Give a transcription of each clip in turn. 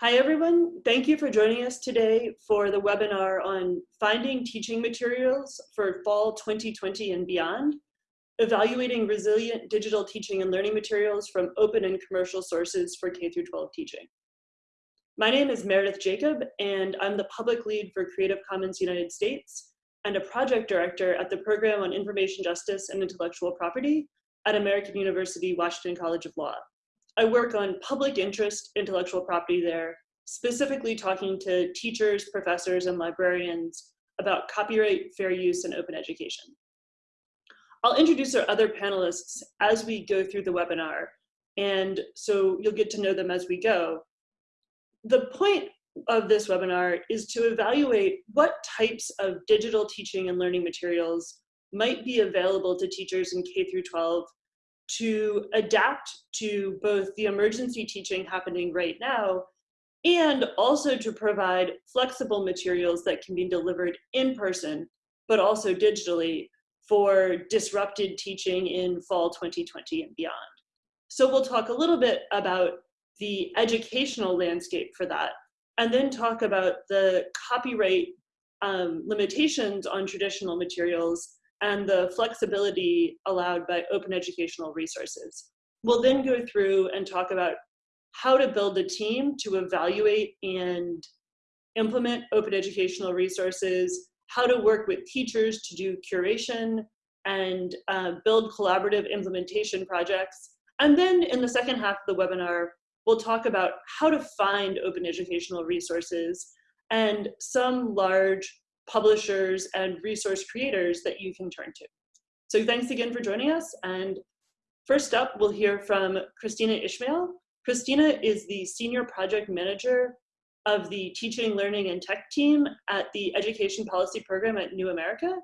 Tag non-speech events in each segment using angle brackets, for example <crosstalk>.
Hi, everyone. Thank you for joining us today for the webinar on finding teaching materials for fall 2020 and beyond, evaluating resilient digital teaching and learning materials from open and commercial sources for K through 12 teaching. My name is Meredith Jacob, and I'm the public lead for Creative Commons United States and a project director at the Program on Information Justice and Intellectual Property at American University Washington College of Law. I work on public interest intellectual property there, specifically talking to teachers, professors, and librarians about copyright, fair use, and open education. I'll introduce our other panelists as we go through the webinar, and so you'll get to know them as we go. The point of this webinar is to evaluate what types of digital teaching and learning materials might be available to teachers in K through 12 to adapt to both the emergency teaching happening right now and also to provide flexible materials that can be delivered in person, but also digitally for disrupted teaching in fall 2020 and beyond. So we'll talk a little bit about the educational landscape for that, and then talk about the copyright um, limitations on traditional materials and the flexibility allowed by open educational resources. We'll then go through and talk about how to build a team to evaluate and implement open educational resources, how to work with teachers to do curation and uh, build collaborative implementation projects. And then in the second half of the webinar, we'll talk about how to find open educational resources and some large publishers and resource creators that you can turn to. So thanks again for joining us. And first up, we'll hear from Kristina Ishmael. Kristina is the Senior Project Manager of the Teaching, Learning, and Tech team at the Education Policy Program at New America.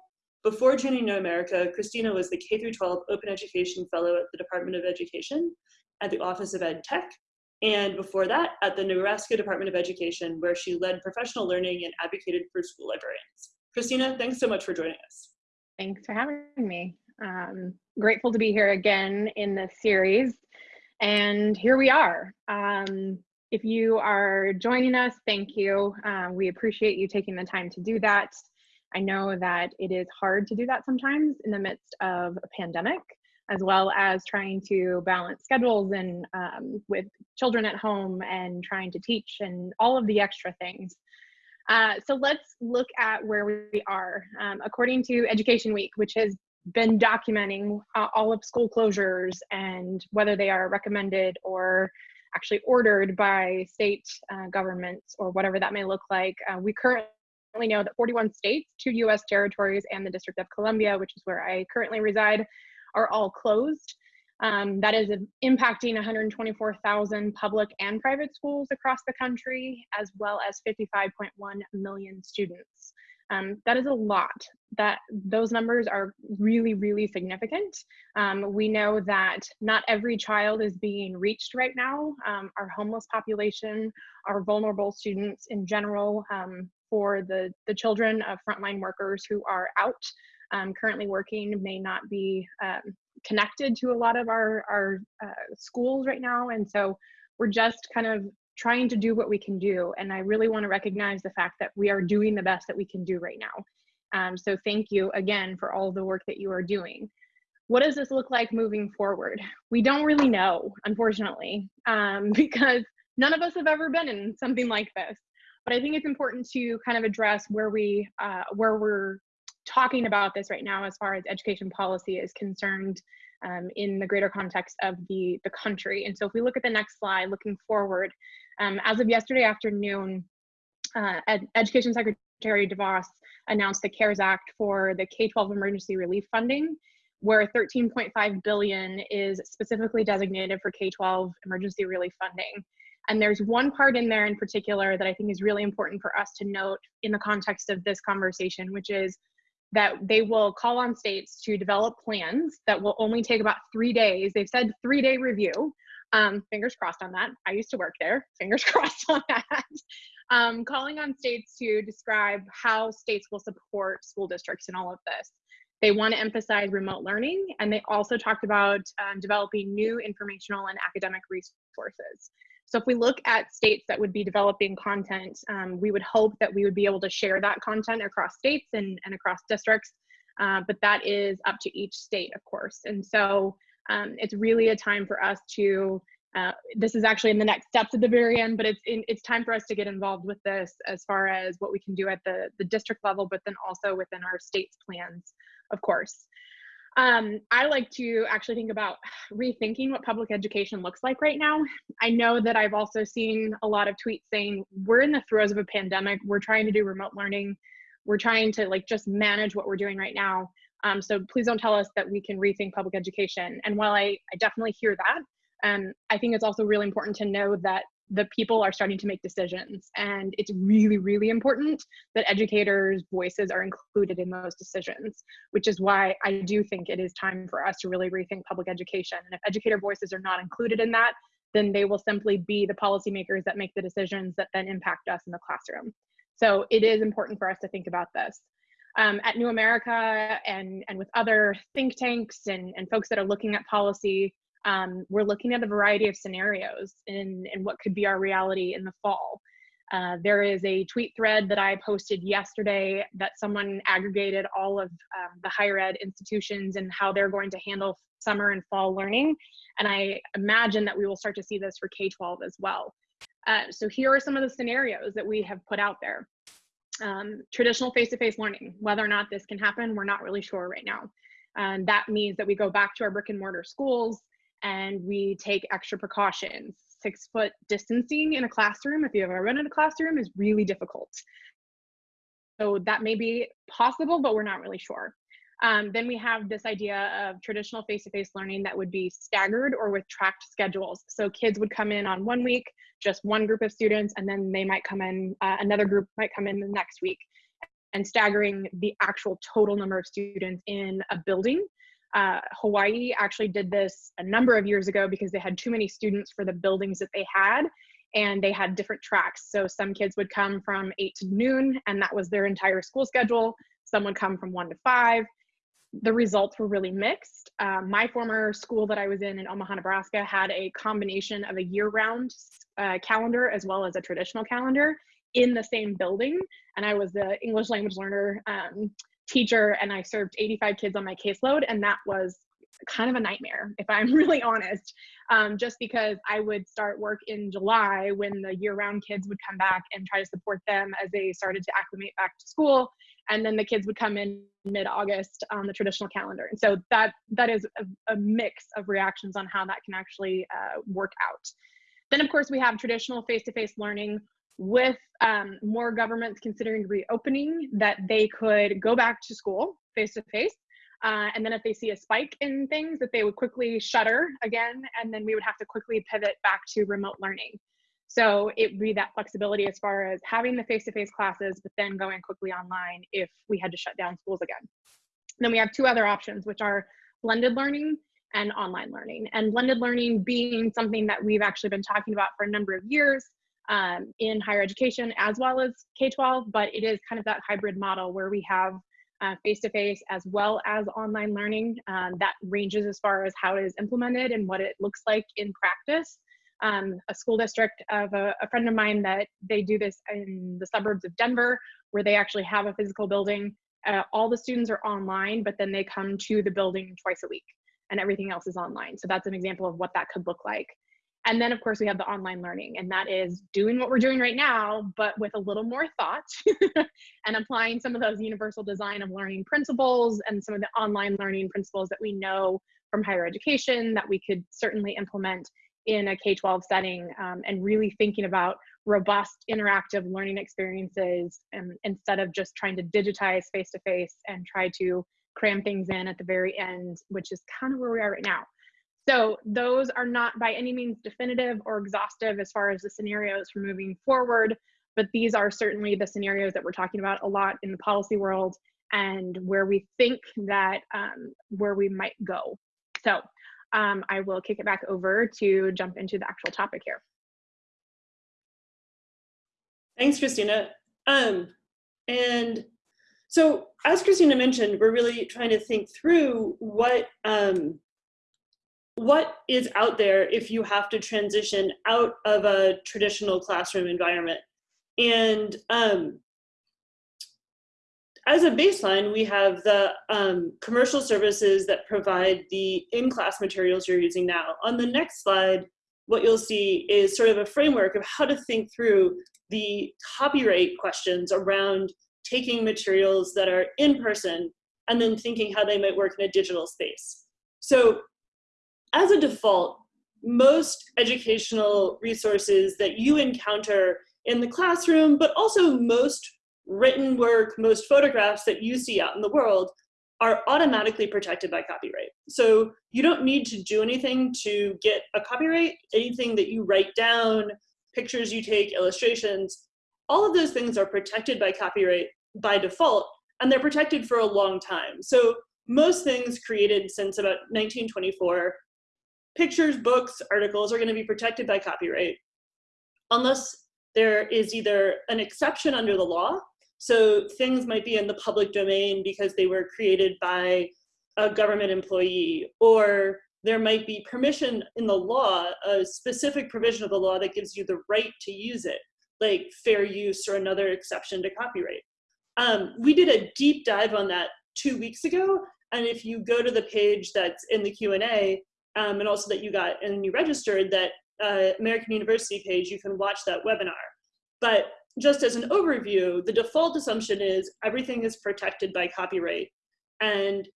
Before joining New America, Kristina was the K-12 Open Education Fellow at the Department of Education at the Office of Ed Tech, and before that at the Nebraska Department of Education, where she led professional learning and advocated for school librarians. Kristina, thanks so much for joining us. Thanks for having me. Um, grateful to be here again in this series. And here we are. Um, if you are joining us, thank you. Uh, we appreciate you taking the time to do that. I know that it is hard to do that sometimes in the midst of a pandemic as well as trying to balance schedules and um, with children at home and trying to teach and all of the extra things. Uh, so let's look at where we are. Um, according to Education Week, which has been documenting uh, all of school closures and whether they are recommended or actually ordered by state uh, governments or whatever that may look like, uh, we currently know that 41 states, two US territories, and the District of Columbia, which is where I currently reside, are all closed. Um, that is impacting 124,000 public and private schools across the country, as well as 55.1 million students. Um, that is a lot. That those numbers are really, really significant. Um, we know that not every child is being reached right now. Um, our homeless population, our vulnerable students in general, um, for the the children of frontline workers who are out um, currently working may not be um, connected to a lot of our, our uh, schools right now. And so we're just kind of trying to do what we can do. And I really want to recognize the fact that we are doing the best that we can do right now. Um, so thank you again for all the work that you are doing. What does this look like moving forward? We don't really know, unfortunately, um, <laughs> because none of us have ever been in something like this. But I think it's important to kind of address where we uh, where we're talking about this right now as far as education policy is concerned um, in the greater context of the, the country. And so if we look at the next slide, looking forward, um, as of yesterday afternoon, uh, Ed Education Secretary DeVos announced the CARES Act for the K-12 emergency relief funding, where 13.5 billion is specifically designated for K-12 emergency relief funding. And there's one part in there in particular that I think is really important for us to note in the context of this conversation, which is that they will call on states to develop plans that will only take about three days. They've said three day review. Um, fingers crossed on that. I used to work there. <laughs> Fingers crossed on that. Um, calling on states to describe how states will support school districts in all of this. They want to emphasize remote learning, and they also talked about um, developing new informational and academic resources. So if we look at states that would be developing content, um, we would hope that we would be able to share that content across states and, and across districts, uh, but that is up to each state, of course. And so um, it's really a time for us to uh, this is actually in the next steps at the very end, but it's in, it's time for us to get involved with this as far as what we can do at the, the district level, but then also within our state's plans, of course. Um, I like to actually think about <sighs> rethinking what public education looks like right now. I know that I've also seen a lot of tweets saying we're in the throes of a pandemic. We're trying to do remote learning. We're trying to like just manage what we're doing right now. Um, so please don't tell us that we can rethink public education. And while I, I definitely hear that, um, I think it's also really important to know that the people are starting to make decisions. And it's really, really important that educators' voices are included in those decisions, which is why I do think it is time for us to really rethink public education. And if educator voices are not included in that, then they will simply be the policymakers that make the decisions that then impact us in the classroom. So it is important for us to think about this. Um, at New America and, and with other think tanks and, and folks that are looking at policy, um, we're looking at a variety of scenarios in, in what could be our reality in the fall. Uh, there is a tweet thread that I posted yesterday that someone aggregated all of um, the higher ed institutions and how they're going to handle summer and fall learning. And I imagine that we will start to see this for K-12 as well. Uh, so here are some of the scenarios that we have put out there. Um, traditional face-to-face -face learning, whether or not this can happen, we're not really sure right now. And that means that we go back to our brick and mortar schools, and we take extra precautions. Six foot distancing in a classroom, if you've ever been in a classroom, is really difficult. So that may be possible, but we're not really sure. Um, then we have this idea of traditional face-to-face -face learning that would be staggered or with tracked schedules. So kids would come in on one week, just one group of students, and then they might come in, uh, another group might come in the next week and staggering the actual total number of students in a building uh, Hawaii actually did this a number of years ago because they had too many students for the buildings that they had and they had different tracks. So some kids would come from eight to noon and that was their entire school schedule. Some would come from one to five. The results were really mixed. Uh, my former school that I was in in Omaha, Nebraska had a combination of a year round uh, calendar as well as a traditional calendar in the same building. And I was the English language learner um, teacher and I served 85 kids on my caseload. And that was kind of a nightmare, if I'm <laughs> really honest, um, just because I would start work in July when the year round kids would come back and try to support them as they started to acclimate back to school. And then the kids would come in mid August on the traditional calendar. And so that, that is a, a mix of reactions on how that can actually uh, work out. Then, of course, we have traditional face to face learning with um, more governments considering reopening that they could go back to school face to face. and then if they see a spike in things that they would quickly shutter again and then we would have to quickly pivot back to remote learning. So it would be that flexibility as far as having the face-to-face -face classes, but then going quickly online if we had to shut down schools again. then we have two other options, which are blended learning and online learning. And blended learning being something that we've actually been talking about for a number of years um, in higher education as well as K-12, but it is kind of that hybrid model where we have face-to-face -face as well as online learning um, that ranges as far as how it is implemented and what it looks like in practice. Um, a school district of a, a, friend of mine that they do this in the suburbs of Denver, where they actually have a physical building. Uh, all the students are online, but then they come to the building twice a week and everything else is online. So that's an example of what that could look like. And then, of course, we have the online learning, and that is doing what we're doing right now, but with a little more thought <laughs> and applying some of those universal design of learning principles and some of the online learning principles that we know from higher education that we could certainly implement in a K 12 setting um, and really thinking about robust interactive learning experiences um, instead of just trying to digitize face to face and try to cram things in at the very end, which is kind of where we are right now. So those are not by any means definitive or exhaustive as far as the scenarios for moving forward, but these are certainly the scenarios that we're talking about a lot in the policy world and where we think that um, where we might go. So um, I will kick it back over to jump into the actual topic here. Thanks, Kristina. Um, and So as Kristina mentioned, we're really trying to think through what um, what is out there if you have to transition out of a traditional classroom environment. And um, as a baseline, we have the um, commercial services that provide the in-class materials you're using now. On the next slide, what you'll see is sort of a framework of how to think through the copyright questions around taking materials that are in person and then thinking how they might work in a digital space. So as a default, most educational resources that you encounter in the classroom, but also most written work, most photographs that you see out in the world are automatically protected by copyright. So you don't need to do anything to get a copyright. Anything that you write down, pictures you take, illustrations, all of those things are protected by copyright by default, and they're protected for a long time. So most things created since about 1924, pictures, books, articles are gonna be protected by copyright, unless there is either an exception under the law so things might be in the public domain because they were created by a government employee, or there might be permission in the law, a specific provision of the law that gives you the right to use it, like fair use or another exception to copyright. Um, we did a deep dive on that two weeks ago, and if you go to the page that's in the Q&A, um, and also that you got and you registered, that uh, American University page, you can watch that webinar. But just as an overview, the default assumption is everything is protected by copyright and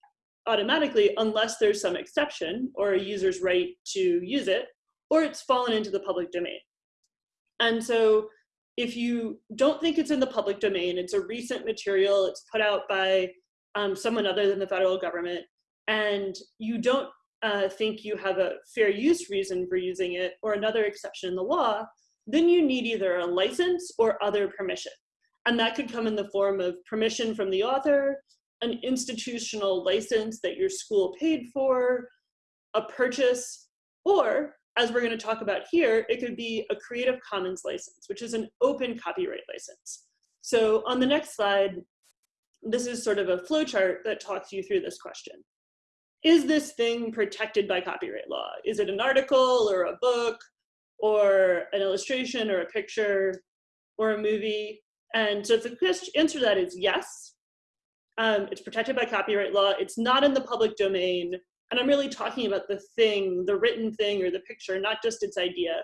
automatically, unless there's some exception or a user's right to use it, or it's fallen into the public domain. And so if you don't think it's in the public domain, it's a recent material, it's put out by um, someone other than the federal government, and you don't uh, think you have a fair use reason for using it or another exception in the law, then you need either a license or other permission. And that could come in the form of permission from the author, an institutional license that your school paid for, a purchase, or as we're gonna talk about here, it could be a Creative Commons license, which is an open copyright license. So on the next slide, this is sort of a flowchart that talks you through this question. Is this thing protected by copyright law? Is it an article or a book or an illustration or a picture or a movie? And so if the answer to that is yes, um, it's protected by copyright law, it's not in the public domain, and I'm really talking about the thing, the written thing or the picture, not just its idea.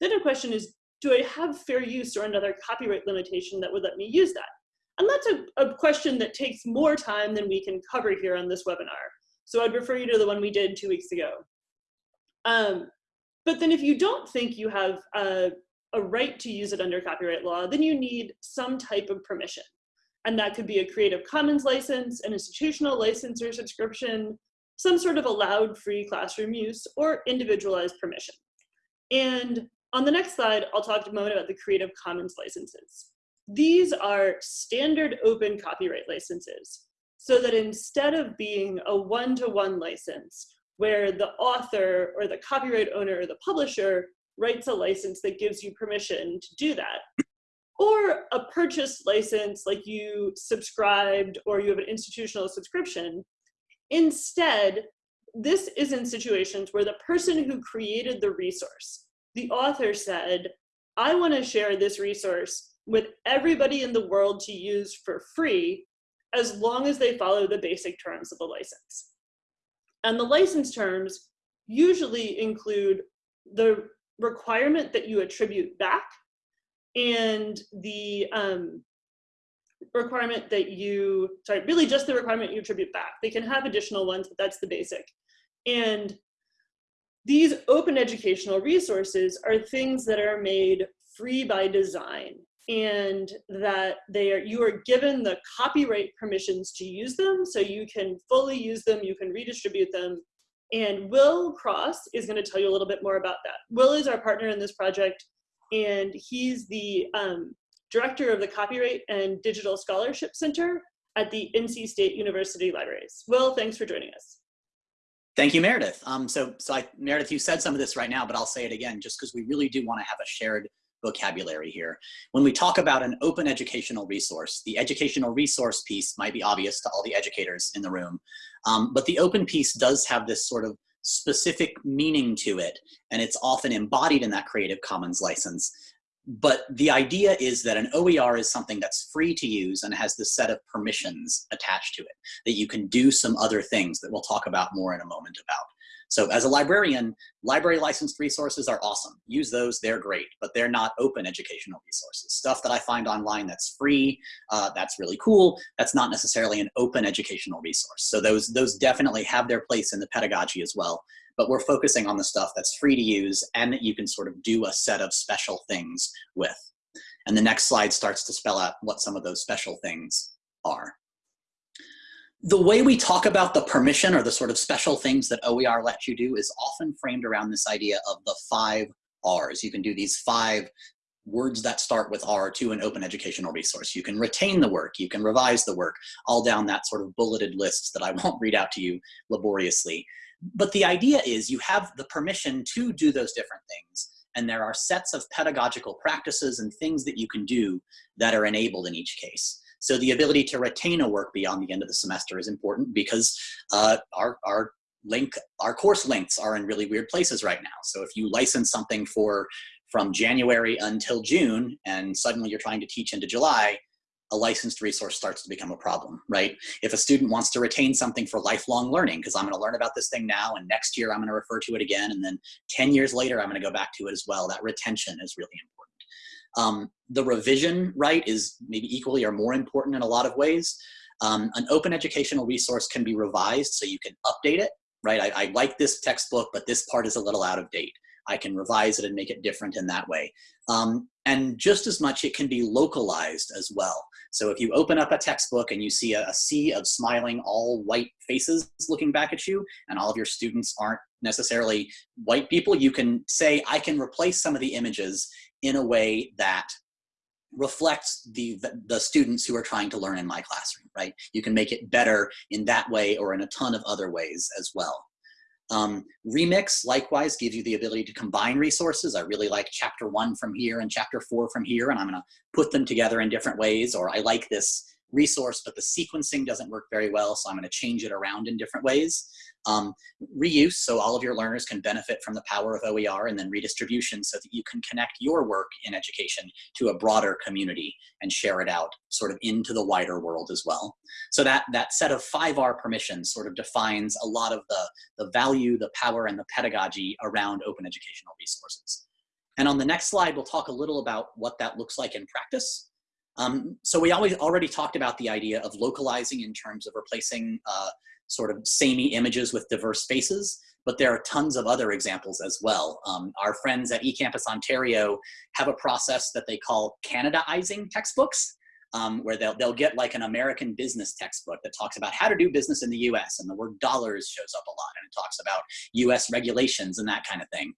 Then the question is, do I have fair use or another copyright limitation that would let me use that? And that's a, a question that takes more time than we can cover here on this webinar. So I'd refer you to the one we did two weeks ago. Um, but then if you don't think you have a, a right to use it under copyright law, then you need some type of permission. And that could be a Creative Commons license, an institutional license or subscription, some sort of allowed free classroom use, or individualized permission. And on the next slide, I'll talk a moment about the Creative Commons licenses. These are standard open copyright licenses, so that instead of being a one-to-one -one license, where the author or the copyright owner or the publisher writes a license that gives you permission to do that. Or a purchase license like you subscribed or you have an institutional subscription. Instead, this is in situations where the person who created the resource, the author said, I want to share this resource with everybody in the world to use for free as long as they follow the basic terms of the license. And the license terms usually include the requirement that you attribute back and the um, requirement that you, sorry, really just the requirement you attribute back. They can have additional ones, but that's the basic. And these open educational resources are things that are made free by design and that they are you are given the copyright permissions to use them so you can fully use them you can redistribute them. And Will Cross is going to tell you a little bit more about that. Will is our partner in this project and he's the um, director of the copyright and digital scholarship center at the nc state university libraries. Will thanks for joining us. Thank you, Meredith. Um, so, so I, Meredith, you said some of this right now, but I'll say it again, just because we really do want to have a shared vocabulary here. When we talk about an open educational resource, the educational resource piece might be obvious to all the educators in the room, um, but the open piece does have this sort of specific meaning to it, and it's often embodied in that Creative Commons license. But the idea is that an OER is something that's free to use and has this set of permissions attached to it, that you can do some other things that we'll talk about more in a moment about. So as a librarian, library licensed resources are awesome. Use those, they're great, but they're not open educational resources. Stuff that I find online that's free, uh, that's really cool, that's not necessarily an open educational resource. So those, those definitely have their place in the pedagogy as well. But we're focusing on the stuff that's free to use and that you can sort of do a set of special things with. And the next slide starts to spell out what some of those special things are the way we talk about the permission or the sort of special things that OER lets you do is often framed around this idea of the five R's. You can do these five words that start with R to an open educational resource. You can retain the work, you can revise the work, all down that sort of bulleted list that I <laughs> won't read out to you laboriously. But the idea is you have the permission to do those different things, and there are sets of pedagogical practices and things that you can do that are enabled in each case. So the ability to retain a work beyond the end of the semester is important because uh, our, our link, our course links are in really weird places right now. So if you license something for from January until June and suddenly you're trying to teach into July, a licensed resource starts to become a problem, right? If a student wants to retain something for lifelong learning, because I'm gonna learn about this thing now and next year I'm gonna refer to it again and then 10 years later I'm gonna go back to it as well, that retention is really important. Um, the revision right is maybe equally or more important in a lot of ways. Um, an open educational resource can be revised so you can update it, right? I, I like this textbook, but this part is a little out of date. I can revise it and make it different in that way. Um, and just as much, it can be localized as well. So if you open up a textbook and you see a, a, sea of smiling, all white faces looking back at you, and all of your students aren't necessarily white people, you can say, I can replace some of the images in a way that reflects the, the, students who are trying to learn in my classroom, right? You can make it better in that way or in a ton of other ways as well. Um, Remix likewise gives you the ability to combine resources. I really like chapter one from here and chapter four from here, and I'm gonna put them together in different ways, or I like this resource, but the sequencing doesn't work very well, so I'm gonna change it around in different ways. Um, reuse, so all of your learners can benefit from the power of OER and then redistribution so that you can connect your work in education to a broader community and share it out sort of into the wider world as well. So that, that set of 5R permissions sort of defines a lot of the, the value, the power, and the pedagogy around open educational resources. And on the next slide, we'll talk a little about what that looks like in practice. Um, so we always already talked about the idea of localizing in terms of replacing uh, sort of samey images with diverse faces, but there are tons of other examples as well. Um, our friends at eCampus Ontario have a process that they call Canadaizing textbooks, um, where they'll, they'll get like an American business textbook that talks about how to do business in the US and the word dollars shows up a lot and it talks about US regulations and that kind of thing.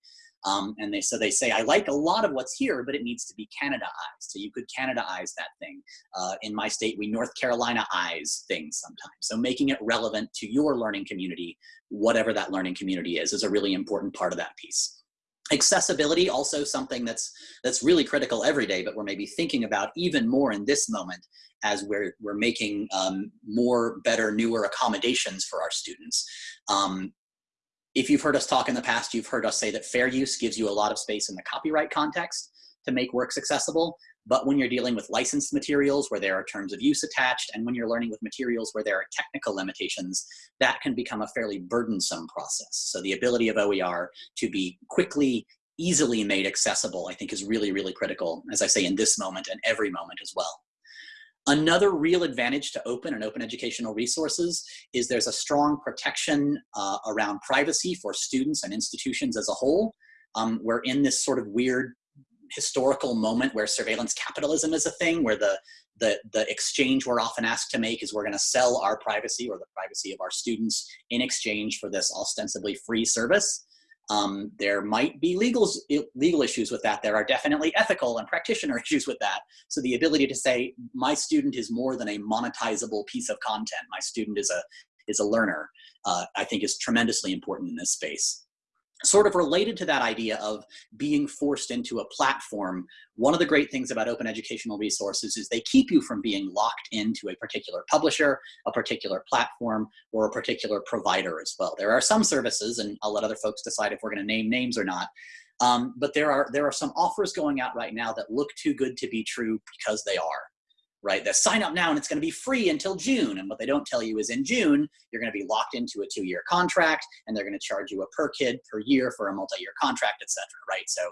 Um, and they so they say I like a lot of what's here, but it needs to be Canadaized. So you could Canadaize that thing. Uh, in my state, we North Carolina-ize things sometimes. So making it relevant to your learning community, whatever that learning community is, is a really important part of that piece. Accessibility, also something that's that's really critical every day, but we're maybe thinking about even more in this moment as we're we're making um, more, better, newer accommodations for our students. Um, if you've heard us talk in the past, you've heard us say that fair use gives you a lot of space in the copyright context to make works accessible. But when you're dealing with licensed materials where there are terms of use attached, and when you're learning with materials where there are technical limitations, that can become a fairly burdensome process. So the ability of OER to be quickly, easily made accessible, I think is really, really critical, as I say, in this moment and every moment as well. Another real advantage to open and open educational resources is there's a strong protection uh, around privacy for students and institutions as a whole. Um, we're in this sort of weird historical moment where surveillance capitalism is a thing, where the, the, the exchange we're often asked to make is we're gonna sell our privacy or the privacy of our students in exchange for this ostensibly free service. Um, there might be legal, legal issues with that. There are definitely ethical and practitioner <laughs> issues with that. So the ability to say, my student is more than a monetizable piece of content. My student is a, is a learner, uh, I think is tremendously important in this space. Sort of related to that idea of being forced into a platform, one of the great things about open educational resources is they keep you from being locked into a particular publisher, a particular platform, or a particular provider as well. There are some services, and I'll let other folks decide if we're going to name names or not, um, but there are, there are some offers going out right now that look too good to be true because they are right? They sign up now and it's going to be free until June. And what they don't tell you is in June, you're going to be locked into a two-year contract and they're going to charge you a per kid per year for a multi-year contract, et cetera, right? So,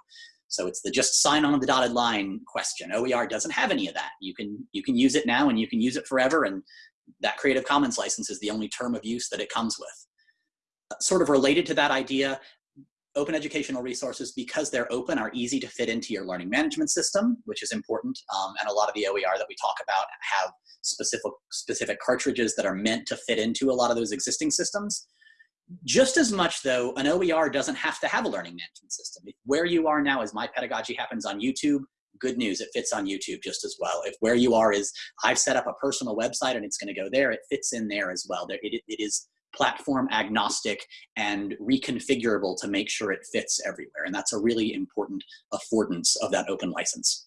so it's the just sign on the dotted line question. OER doesn't have any of that. You can, you can use it now and you can use it forever. And that Creative Commons license is the only term of use that it comes with. Sort of related to that idea, open educational resources, because they're open, are easy to fit into your learning management system, which is important. Um, and a lot of the OER that we talk about have specific, specific cartridges that are meant to fit into a lot of those existing systems. Just as much though, an OER doesn't have to have a learning management system. Where you are now is my pedagogy happens on YouTube, good news, it fits on YouTube just as well. If where you are is I've set up a personal website and it's gonna go there, it fits in there as well. There, it, it is platform agnostic and reconfigurable to make sure it fits everywhere. And that's a really important affordance of that open license.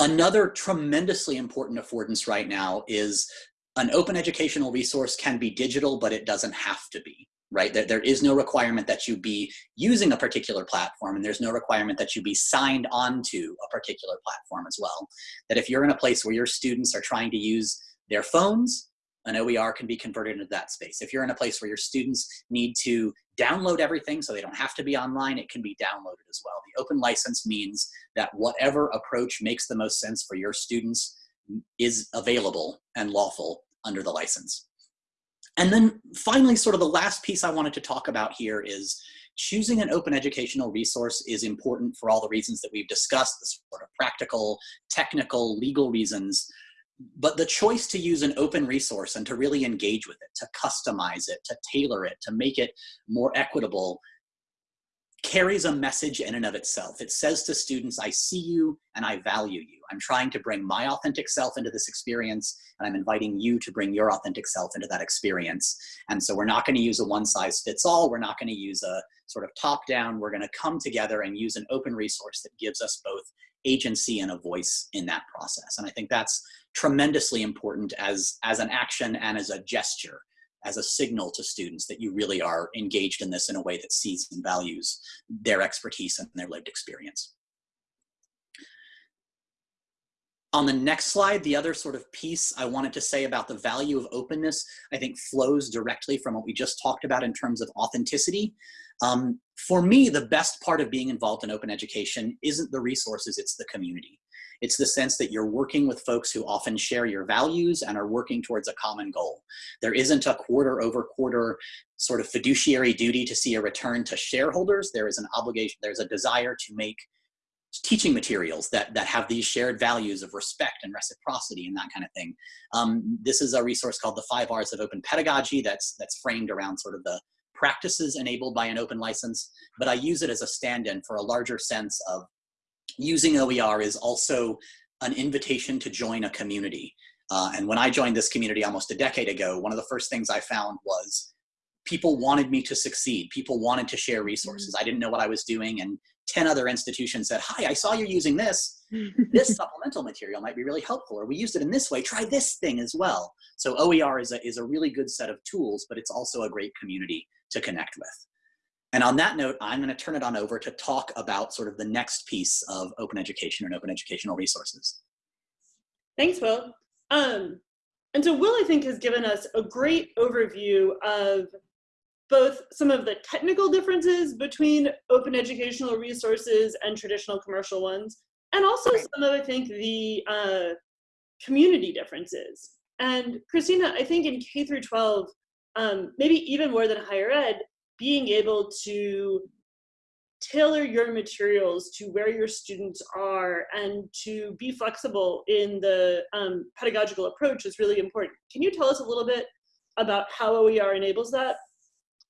Another tremendously important affordance right now is an open educational resource can be digital, but it doesn't have to be, right? There, there is no requirement that you be using a particular platform and there's no requirement that you be signed onto a particular platform as well. That if you're in a place where your students are trying to use their phones, an OER can be converted into that space. If you're in a place where your students need to download everything so they don't have to be online, it can be downloaded as well. The open license means that whatever approach makes the most sense for your students is available and lawful under the license. And then finally, sort of the last piece I wanted to talk about here is choosing an open educational resource is important for all the reasons that we've discussed, the sort of practical, technical, legal reasons but the choice to use an open resource and to really engage with it, to customize it, to tailor it, to make it more equitable, carries a message in and of itself. It says to students, I see you and I value you. I'm trying to bring my authentic self into this experience and I'm inviting you to bring your authentic self into that experience. And so we're not gonna use a one size fits all. We're not gonna use a sort of top down. We're gonna come together and use an open resource that gives us both agency and a voice in that process. And I think that's tremendously important as, as an action and as a gesture, as a signal to students that you really are engaged in this in a way that sees and values their expertise and their lived experience. On the next slide, the other sort of piece I wanted to say about the value of openness, I think flows directly from what we just talked about in terms of authenticity. Um, for me, the best part of being involved in open education isn't the resources, it's the community. It's the sense that you're working with folks who often share your values and are working towards a common goal. There isn't a quarter over quarter sort of fiduciary duty to see a return to shareholders. There is an obligation, there's a desire to make teaching materials that, that have these shared values of respect and reciprocity and that kind of thing. Um, this is a resource called the Five R's of Open Pedagogy that's, that's framed around sort of the practices enabled by an open license, but I use it as a stand-in for a larger sense of using OER is also an invitation to join a community. Uh, and when I joined this community almost a decade ago, one of the first things I found was people wanted me to succeed. People wanted to share resources. Mm. I didn't know what I was doing. And 10 other institutions said, hi, I saw you're using this. <laughs> this supplemental material might be really helpful. Or we used it in this way. Try this thing as well. So OER is a, is a really good set of tools, but it's also a great community to connect with. And on that note, I'm going to turn it on over to talk about sort of the next piece of open education and open educational resources. Thanks, Will. Um, and so Will, I think, has given us a great overview of both some of the technical differences between open educational resources and traditional commercial ones, and also some of, I think, the uh, community differences. And Kristina, I think in K through 12, um, maybe even more than higher ed, being able to tailor your materials to where your students are and to be flexible in the um, pedagogical approach is really important. Can you tell us a little bit about how OER enables that?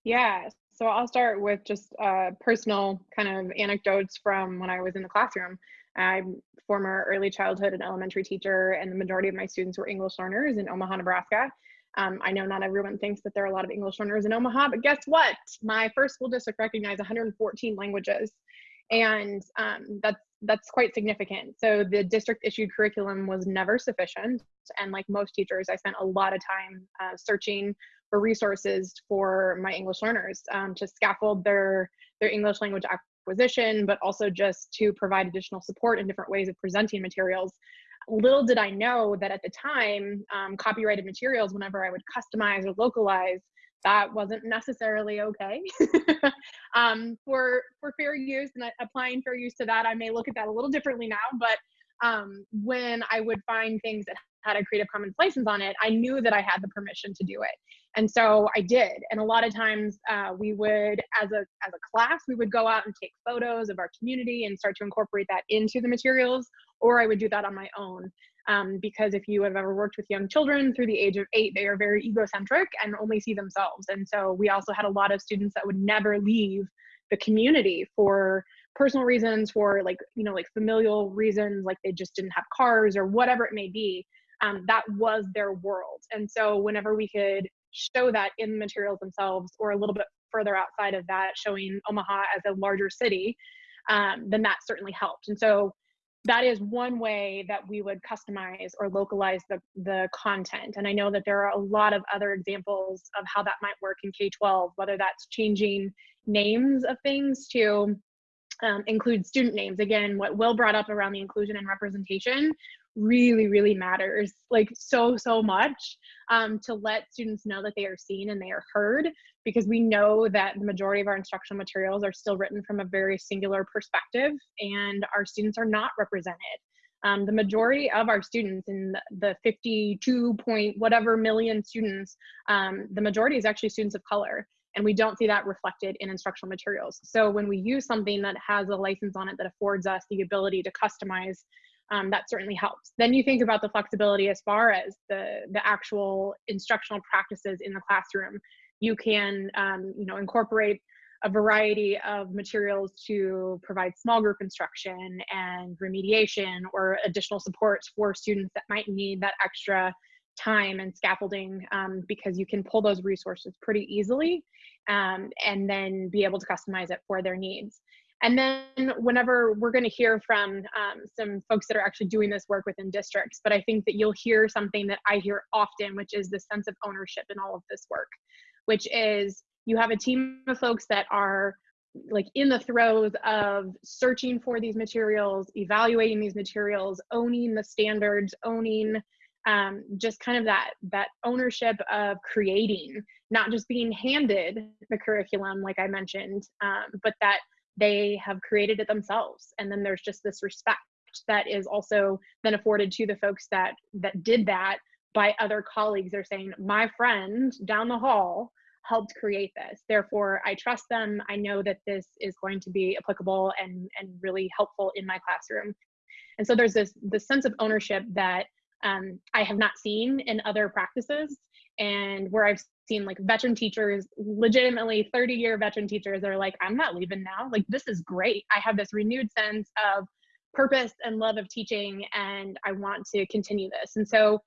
Yeah, so I'll start with just uh, personal kind of anecdotes from when I was in the classroom. I'm former early childhood and elementary teacher, and the majority of my students were English learners in Omaha, Nebraska. Um, I know not everyone thinks that there are a lot of English learners in Omaha, but guess what? My first school district recognized 114 languages, and um, that's that's quite significant. So the district issued curriculum was never sufficient, and like most teachers, I spent a lot of time uh, searching for resources for my English learners um, to scaffold their their English language acquisition, but also just to provide additional support in different ways of presenting materials little did I know that at the time, um, copyrighted materials, whenever I would customize or localize, that wasn't necessarily okay <laughs> um, for for fair use. And applying fair use to that, I may look at that a little differently now. But um, when I would find things that had a Creative Commons license on it, I knew that I had the permission to do it, and so I did. And a lot of times, uh, we would, as a as a class, we would go out and take photos of our community and start to incorporate that into the materials, or I would do that on my own. Um, because if you have ever worked with young children through the age of eight, they are very egocentric and only see themselves. And so we also had a lot of students that would never leave the community for personal reasons, for like, you know, like familial reasons, like they just didn't have cars or whatever it may be. Um, that was their world. And so whenever we could show that in the materials themselves or a little bit further outside of that, showing Omaha as a larger city, um, then that certainly helped. And so that is one way that we would customize or localize the, the content. And I know that there are a lot of other examples of how that might work in K-12, whether that's changing names of things to um, include student names. Again, what Will brought up around the inclusion and representation really, really matters like so, so much um, to let students know that they are seen and they are heard because we know that the majority of our instructional materials are still written from a very singular perspective and our students are not represented. Um, the majority of our students in the 52 point whatever million students, um, the majority is actually students of color and we don't see that reflected in instructional materials. So when we use something that has a license on it that affords us the ability to customize um, that certainly helps. Then you think about the flexibility as far as the, the actual instructional practices in the classroom. You can, um, you know, incorporate a variety of materials to provide small group instruction and remediation or additional supports for students that might need that extra time and scaffolding um, because you can pull those resources pretty easily um, and then be able to customize it for their needs. And then whenever we're going to hear from um, some folks that are actually doing this work within districts, but I think that you'll hear something that I hear often, which is the sense of ownership in all of this work, which is you have a team of folks that are like in the throes of searching for these materials, evaluating these materials, owning the standards, owning um, just kind of that that ownership of creating, not just being handed the curriculum, like I mentioned, um, but that they have created it themselves. And then there's just this respect that is also then afforded to the folks that that did that by other colleagues. They're saying my friend down the hall helped create this. Therefore i trust them. I know that this is going to be applicable and and really helpful in my classroom. And so there's this this sense of ownership that um, i have not seen in other practices and where i've seen like veteran teachers, legitimately 30 year veteran teachers are like, I'm not leaving now. Like, this is great. I have this renewed sense of purpose and love of teaching, and I want to continue this. And so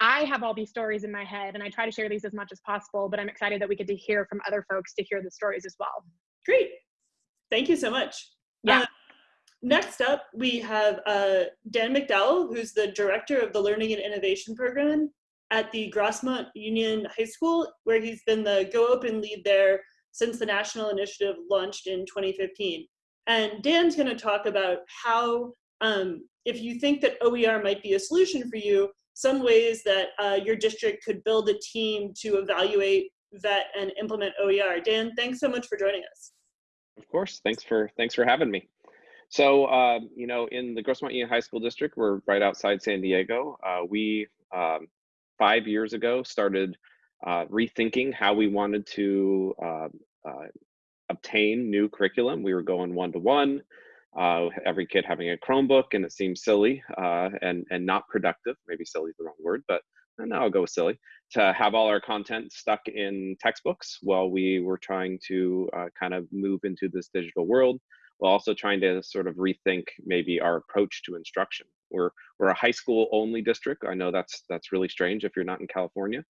I have all these stories in my head, and I try to share these as much as possible, but I'm excited that we get to hear from other folks to hear the stories as well. Great. Thank you so much. Yeah. Uh, next up, we have uh, Dan McDowell, who's the director of the Learning and Innovation Program at the Grossmont Union High School, where he's been the Go Open lead there since the national initiative launched in 2015. And Dan's going to talk about how, um, if you think that OER might be a solution for you, some ways that uh, your district could build a team to evaluate, vet, and implement OER. Dan, thanks so much for joining us. Of course, thanks for thanks for having me. So, uh, you know, in the Grossmont Union High School District, we're right outside San Diego. Uh, we um, five years ago started uh, rethinking how we wanted to uh, uh, obtain new curriculum. We were going one to one, every kid having a Chromebook, and it seemed silly uh, and and not productive. Maybe silly is the wrong word, but now I'll go with silly to have all our content stuck in textbooks while we were trying to uh, kind of move into this digital world while also trying to sort of rethink maybe our approach to instruction. We're we're a high school only district. I know that's that's really strange if you're not in California,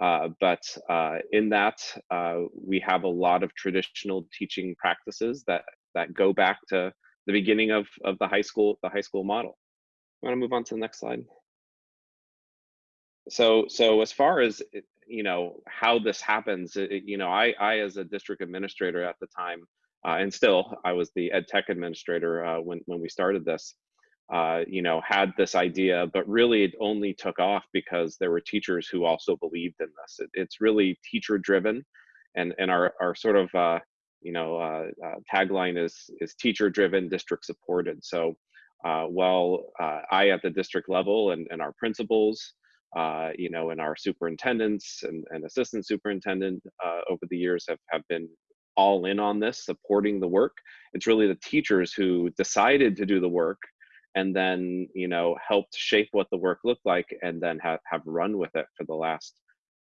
Uh, but uh, in that, uh, we have a lot of traditional teaching practices that that go back to the beginning of of the high school the high school model. I want to move on to the next slide. So so as far as you know how this happens, it, you know I I as a district administrator at the time, uh, and still I was the ed tech administrator uh, when when we started this. Uh, you know, had this idea, but really it only took off because there were teachers who also believed in this. It, it's really teacher driven, and and our our sort of uh, you know uh, uh, tagline is is teacher driven, district supported. So uh, while I at the district level and and our principals. you know, and our superintendents and, and assistant superintendent over the years have, have been all in on this, supporting the work. It's really the teachers who decided to do the work and then you know helped shape what the work looked like and then have, have run with it for the last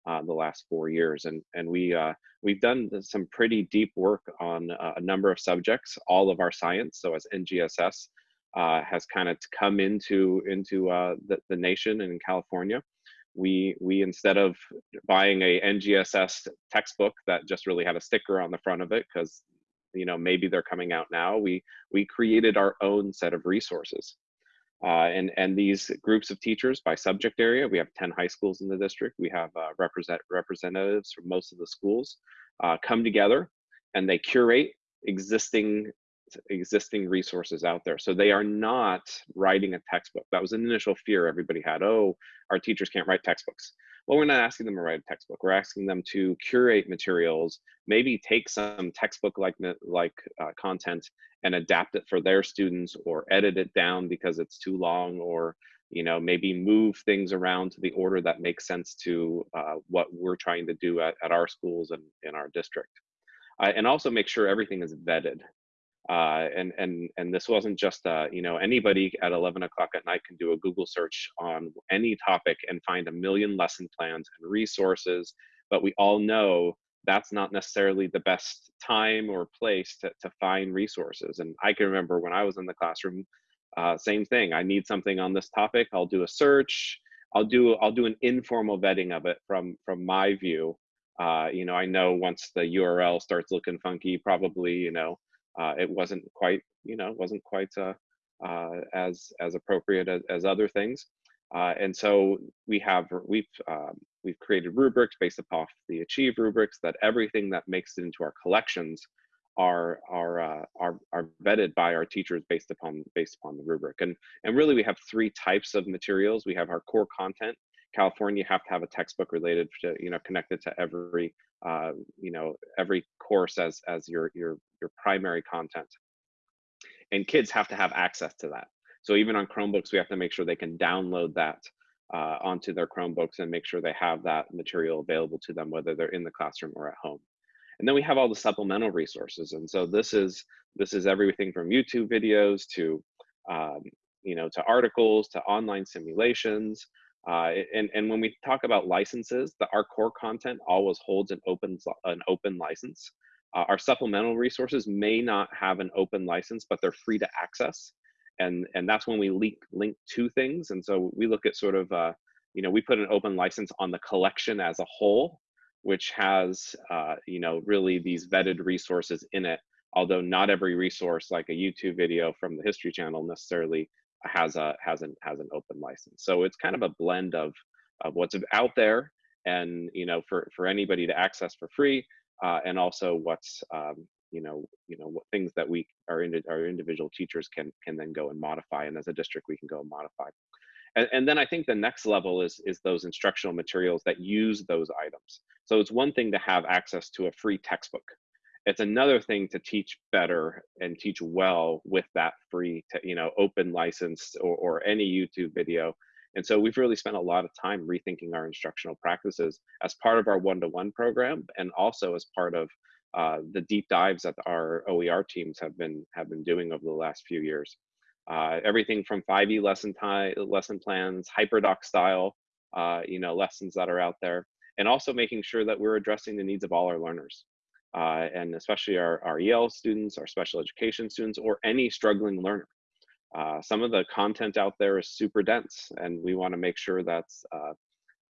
uh, the last four years. And and we uh, we've done some pretty deep work on uh, a number of subjects all of our science. So as ngss uh, has kind of come into into uh, the, the nation in california we we instead of buying a ngss textbook that just really had a sticker on the front of it because you know maybe they're coming out now we we created our own set of resources. Uh, and and these groups of teachers by subject area we have 10 high schools in the district we have uh, represent representatives from most of the schools uh, come together and they curate existing existing resources out there. So they are not writing a textbook. That was an initial fear everybody had oh our teachers can't write textbooks well, we're not asking them to write a textbook. We're asking them to curate materials, maybe take some textbook like like uh, content and adapt it for their students, or edit it down because it's too long, or you know maybe move things around to the order that makes sense to uh, what we're trying to do at, at our schools and in our district. Uh, and also make sure everything is vetted. Uh, and and and this wasn't just uh, you know anybody at 11 o'clock at night can do a Google search on any topic and find a million lesson plans and resources, but we all know that's not necessarily the best time or place to, to find resources. And I can remember when I was in the classroom, uh, same thing. I need something on this topic. I'll do a search. I'll do I'll do an informal vetting of it from from my view. Uh, you know, I know once the URL starts looking funky, probably you know it wasn't quite, you know, wasn't quite uh, uh, as as appropriate as, as other things. Uh, and so we have we've um, we've created rubrics based upon the Achieve rubrics that everything that makes it into our collections are are uh, are are vetted by our teachers based upon based upon the rubric. And and really we have three types of materials. We have our core content. California, you have to have a textbook related to you know connected to every uh, you know every course as as your your your primary content. And kids have to have access to that. So even on chromebooks we have to make sure they can download that uh, onto their chromebooks and make sure they have that material available to them whether they're in the classroom or at home. And then we have all the supplemental resources. And so this is this is everything from youtube videos to um, you know to articles to online simulations uh, and, and when we talk about licenses, the, our core content always holds an open, an open license. Uh, our supplemental resources may not have an open license, but they're free to access. And, and that's when we link, link to things. And so we look at sort of, uh, you know, we put an open license on the collection as a whole, which has, uh, you know, really these vetted resources in it. Although not every resource, like a YouTube video from the History Channel, necessarily has a has an has an open license. So it's kind of a blend of of what's out there and you know for for anybody to access for free uh, and also what's um, you know you know what things that we our, indi- our individual teachers can can then go and modify and as a district we can go and modify. And, and then i think the next level is is those instructional materials that use those items. So it's one thing to have access to a free textbook. It's another thing to teach better and teach well with that free, you know, open license or, or any YouTube video. And so we've really spent a lot of time rethinking our instructional practices as part of our one-to-one program and also as part of uh, the deep dives that our OER teams have been have been doing over the last few years. Uh, everything from 5e lesson time, lesson plans, hyperdoc style, uh, you know, lessons that are out there, and also making sure that we're addressing the needs of all our learners uh, and especially our, our EL students, our special education students, or any struggling learner. Uh, some of the content out there is super dense, and we want to make sure that's, uh,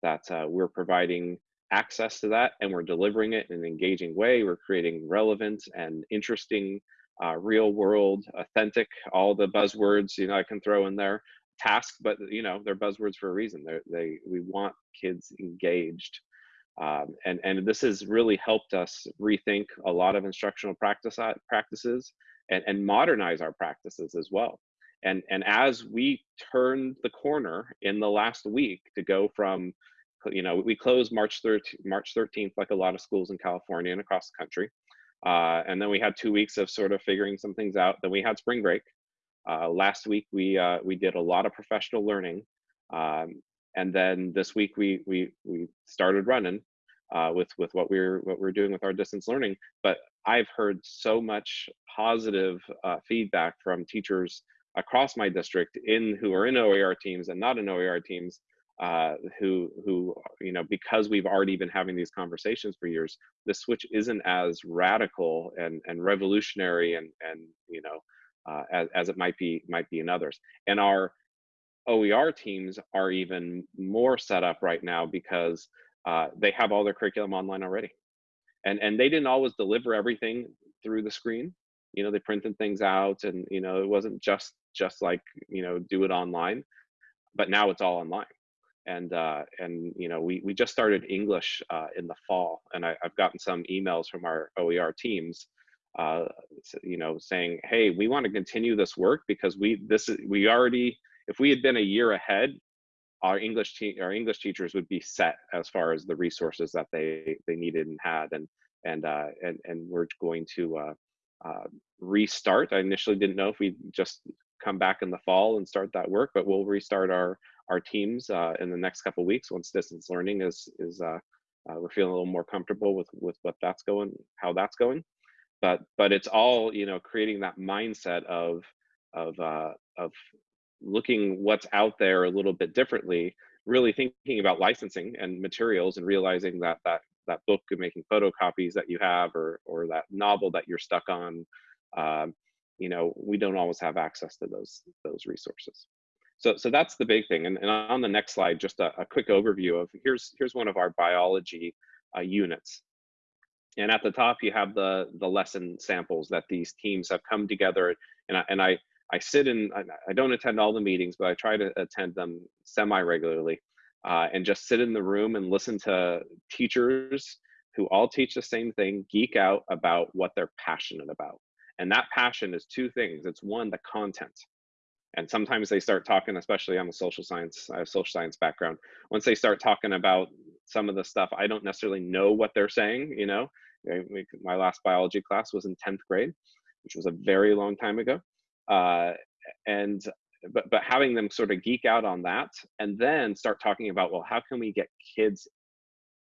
that uh, we're providing access to that and we're delivering it in an engaging way. We're creating relevant and interesting, uh, real world, authentic, all the buzzwords, you know, I can throw in there task, but you know, they're buzzwords for a reason. They're, they, we want kids engaged. Um, and, and this has really helped us rethink a lot of instructional practice practices and, and modernize our practices as well. And, and as we turned the corner in the last week to go from you know, we closed March 13th, March 13th, like a lot of schools in California and across the country. Uh, and then we had two weeks of sort of figuring some things out. Then we had spring break. Uh, last week we uh, we did a lot of professional learning, um, and then this week we we we started running uh, with with what we're what we're doing with our distance learning. But I've heard so much positive uh, feedback from teachers across my district in who are in OER teams and not in OER teams uh, who who you know because we've already been having these conversations for years the switch isn't as radical and and revolutionary and and you know uh, as, as it might be might be in others. And our OER teams are even more set up right now because uh, they have all their curriculum online already. And and they didn't always deliver everything through the screen. You know they printed things out and you know it wasn't just just like you know do it online but now it's all online and uh, and you know we we just started English uh, in the fall, and I, have gotten some emails from our OER teams, uh, you know, saying, hey, we want to continue this work because we this is we already if we had been a year ahead, our English te- our English teachers would be set as far as the resources that they they needed and had, and and uh, and and we're going to uh, uh, restart. I initially didn't know if we just come back in the fall and start that work, but we'll restart our our teams uh, in the next couple weeks once distance learning is is uh, uh, we're feeling a little more comfortable with with what that's going, how that's going. But but it's all you know creating that mindset of of uh, of looking what's out there a little bit differently. Really thinking about licensing and materials and realizing that that that book and making photocopies that you have or or that novel that you're stuck on um, you know we don't always have access to those those resources so, so that's the big thing. And, and on the next slide, just a, a quick overview of here's, here's one of our biology uh, units. And at the top, you have the, the lesson samples that these teams have come together. And I, and I, I sit in, I don't attend all the meetings, but I try to attend them semi-regularly uh, and just sit in the room and listen to teachers who all teach the same thing, geek out about what they're passionate about. And that passion is two things. It's one, the content. And sometimes they start talking especially on the social science I have social science background. Once they start talking about some of the stuff i don't necessarily know what they're saying you know my last biology class was in 10th grade which was a very long time ago. Uh, and but but having them sort of geek out on that and then start talking about well how can we get kids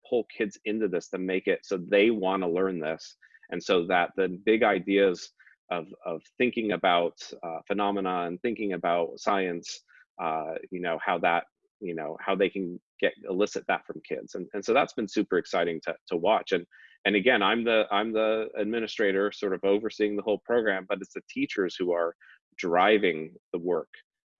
pull kids into this to make it so they want to learn this. And so that the big ideas of, of thinking about uh, phenomena and thinking about science, uh, you know, how that, you know, how they can get elicit that from kids. And, and so that's been super exciting to, to watch. And, and again, I'm the, I'm the administrator sort of overseeing the whole program, but it's the teachers who are driving the work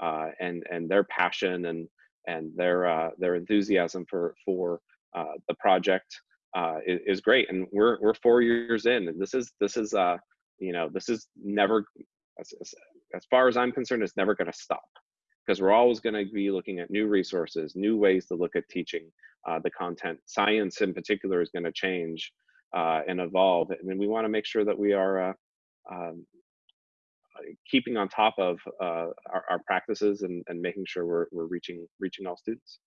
uh, and, and their passion and, and their, uh, their enthusiasm for, for uh, the project uh, is, is, great. And we're, we're four years in and this is, this is, uh, you know this is never as, as far as i'm concerned it's never going to stop because we're always going to be looking at new resources new ways to look at teaching uh, the content science in particular is going to change uh, and evolve and we want to make sure that we are uh, um, keeping on top of uh, our, our, practices and, and making sure we're, we're reaching reaching all students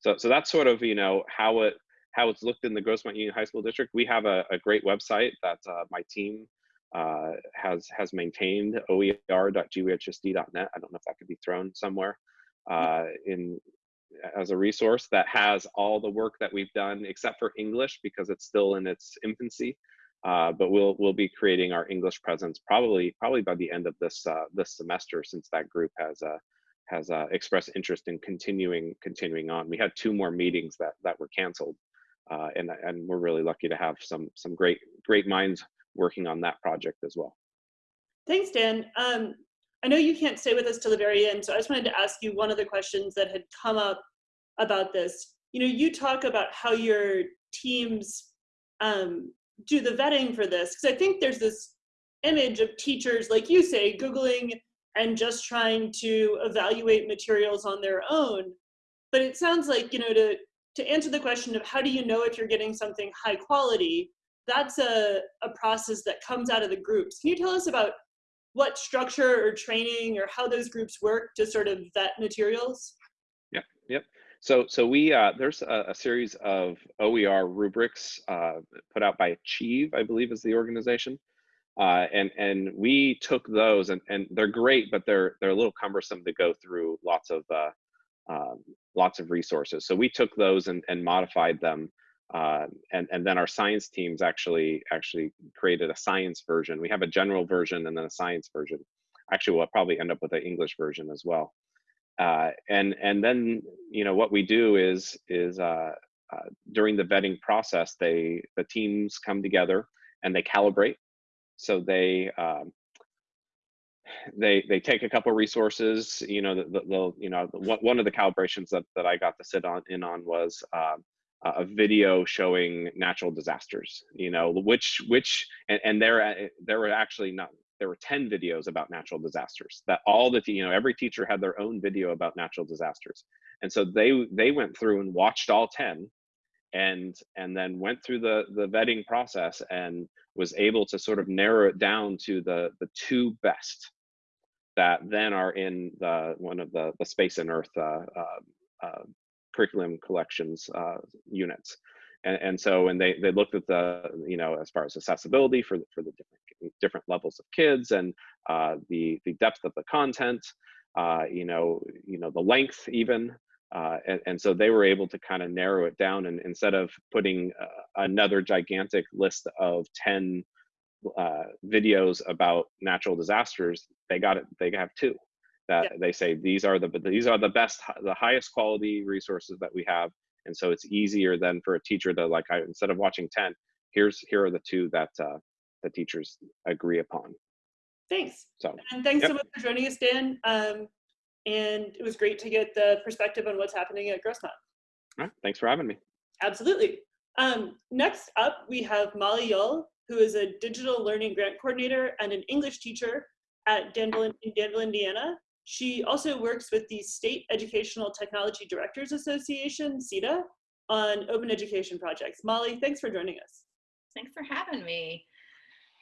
so so that's sort of you know how it how it's looked in the Grossmont Union High School District. We have a, a great website that uh, my team uh, has has maintained oer.guhsd.net. I don't know if that could be thrown somewhere uh, in as a resource that has all the work that we've done except for English because it's still in its infancy. Uh, but we'll we'll be creating our English presence probably probably by the end of this uh, this semester since that group has uh, has uh, expressed interest in continuing continuing on. We had two more meetings that that were canceled, uh, and and we're really lucky to have some some great great minds working on that project as well. Thanks, Dan. Um, I know you can't stay with us till the very end, so I just wanted to ask you one of the questions that had come up about this. You know, you talk about how you're teams um, do the vetting for this? Because I think there's this image of teachers, like you say, Googling and just trying to evaluate materials on their own. But it sounds like, you know, to, to answer the question of how do you know if you're getting something high quality, that's a, a process that comes out of the groups. Can you tell us about what structure or training or how those groups work to sort of vet materials? Yep, yep. So, so we uh, there's a, a, series of OER rubrics uh, put out by Achieve, I believe, is the organization, uh, and and we took those, and and they're great, but they're they're a little cumbersome to go through lots of uh, um, lots of resources. So we took those and and modified them uh, and and then our science teams actually actually created a science version. We have a general version and then a science version. Actually, we'll probably end up with an English version as well. Uh, and and then you know what we do is is uh, uh, during the vetting process, they the teams come together and they calibrate. So they um, they they take a couple resources. You know, the, you know one of the calibrations that that I got to sit on in on was. Um, a video showing natural disasters you know which which and, and there uh, there were actually not there were 10 videos about natural disasters that all the you know every teacher had their own video about natural disasters. And so they they went through and watched all 10 and and then went through the the vetting process and was able to sort of narrow it down to the the two best that then are in the one of the the space and earth uh, uh, uh, curriculum collections uh, units. And, and, so when they, they looked at the, you know, as far as accessibility for, for the different, different levels of kids and uh, the, the depth of the content, uh, you know, you know, the length even, uh, and, and, so they were able to kind of narrow it down and instead of putting uh, another gigantic list of 10 uh, videos about natural disasters, they got it, they have two that yeah. they say these are the these are the best the highest quality resources that we have. And so it's easier than for a teacher to like I, instead of watching 10 here's here are the two that uh, the teachers agree upon. Thanks. So and thanks yep. so much for joining us dan. Um, and it was great to get the perspective on what's happening at grossmont. All right thanks for having me. Absolutely. Um, next up we have molly yull who is a digital learning grant coordinator and an english teacher at danville, in danville indiana she also works with the State Educational Technology Directors Association, SETDA, on open education projects. Molly, thanks for joining us. Thanks for having me.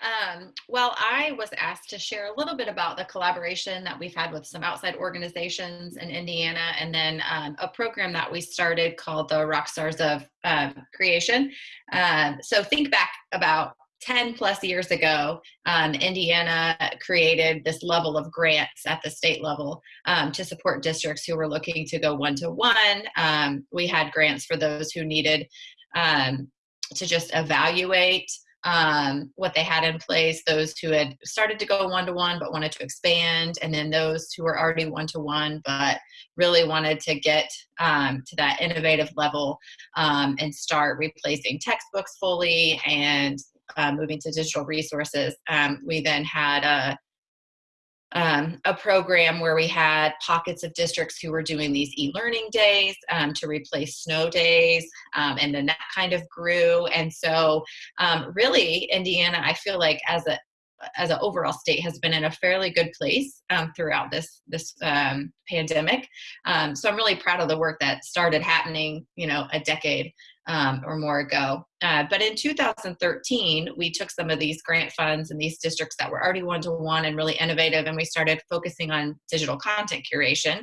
Um, well, I was asked to share a little bit about the collaboration that we've had with some outside organizations in Indiana and then um, a program that we started called the Rock Stars of uh, Creation. Um, so think back about 10 plus years ago, um, Indiana created this level of grants at the state level um, to support districts who were looking to go one to one. Um, we had grants for those who needed um, to just evaluate um, what they had in place, those who had started to go one to one but wanted to expand, and then those who were already one to one but really wanted to get um, to that innovative level and start replacing textbooks fully and uh, moving to digital resources, um, we then had a um, a program where we had pockets of districts who were doing these e-learning days um, to replace snow days, um, and then that kind of grew. And so, um, really, Indiana, I feel like as a as an overall state has been in a fairly good place um, throughout this this um, pandemic. Um, so I'm really proud of the work that started happening, you know, a decade um, or more ago. Uh, but in 2013, we took some of these grant funds and these districts that were already one-to-one and really innovative, and we started focusing on digital content curation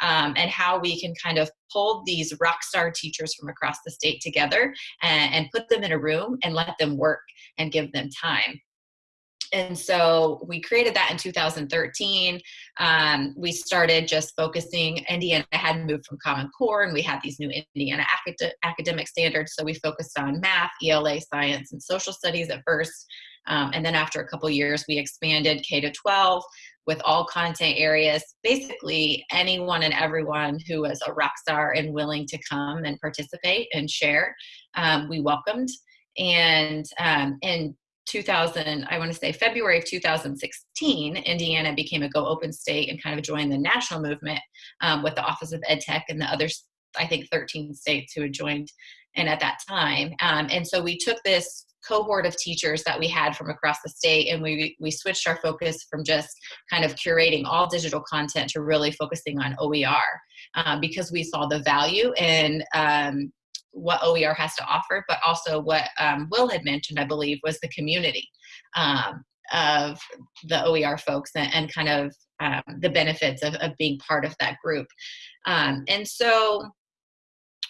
um, and how we can kind of pull these rock star teachers from across the state together and, and put them in a room and let them work and give them time and so we created that in 2013 um, we started just focusing indiana had moved from common core and we had these new indiana acad academic standards. So we focused on math ela science and social studies at first. Um, and then after a couple years we expanded k to 12 with all content areas. Basically anyone and everyone who was a rock star and willing to come and participate and share um, we welcomed. And um, and 2000, I want to say February of 2016, Indiana became a Go Open state and kind of joined the national movement um, with the Office of Ed Tech and the other I think, 13 states who had joined and at that time. Um, and so we took this cohort of teachers that we had from across the state and we, we switched our focus from just kind of curating all digital content to really focusing on OER um, because we saw the value in um, what OER has to offer, but also what um, Will had mentioned, I believe, was the community um, of the OER folks and, and kind of um, the benefits of, of, being part of that group. Um, and so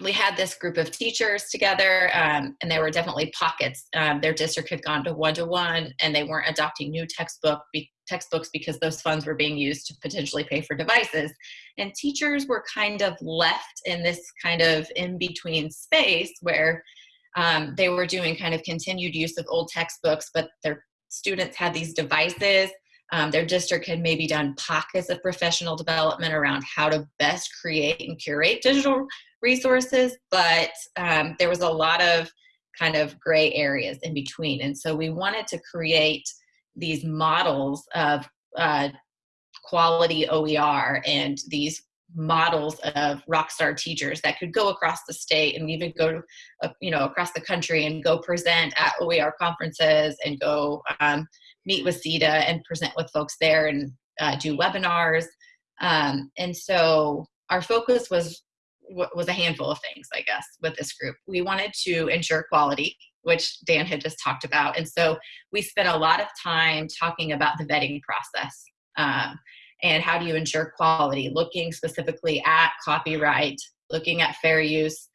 we had this group of teachers together um, and there were definitely pockets um, their district had gone to one-to-one and they weren't adopting new textbook be textbooks because those funds were being used to potentially pay for devices and teachers were kind of left in this kind of in-between space where um, they were doing kind of continued use of old textbooks but their students had these devices um, their district had maybe done pockets of professional development around how to best create and curate digital resources, but um, there was a lot of kind of gray areas in between. And so we wanted to create these models of uh, quality OER and these models of rockstar teachers that could go across the state and even go uh, you know across the country and go present at OER conferences and go um, meet with SETDA and present with folks there and uh, do webinars um, and so our focus was was a handful of things, I guess, with this group. We wanted to ensure quality, which Dan had just talked about. And so we spent a lot of time talking about the vetting process um, and how do you ensure quality, looking specifically at copyright, looking at fair use,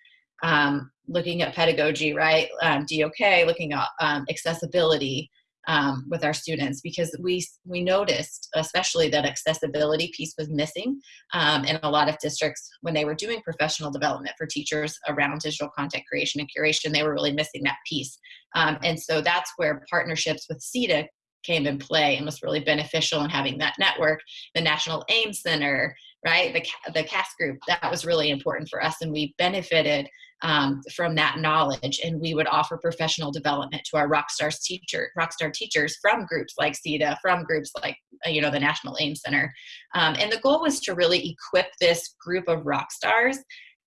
um, looking at pedagogy, right? Um, DOK, looking at um, accessibility, um, with our students because we we noticed especially that accessibility piece was missing um, in a lot of districts when they were doing professional development for teachers around digital content creation and curation they were really missing that piece. Um, and so that's where partnerships with SETDA came in play and was really beneficial in having that network the national aim center right the, the CAST group that was really important for us and we benefited um, from that knowledge. And we would offer professional development to our rockstars teacher rockstar teachers from groups like SETDA from groups like uh, you know the National AIM Center. Um, and the goal was to really equip this group of rock stars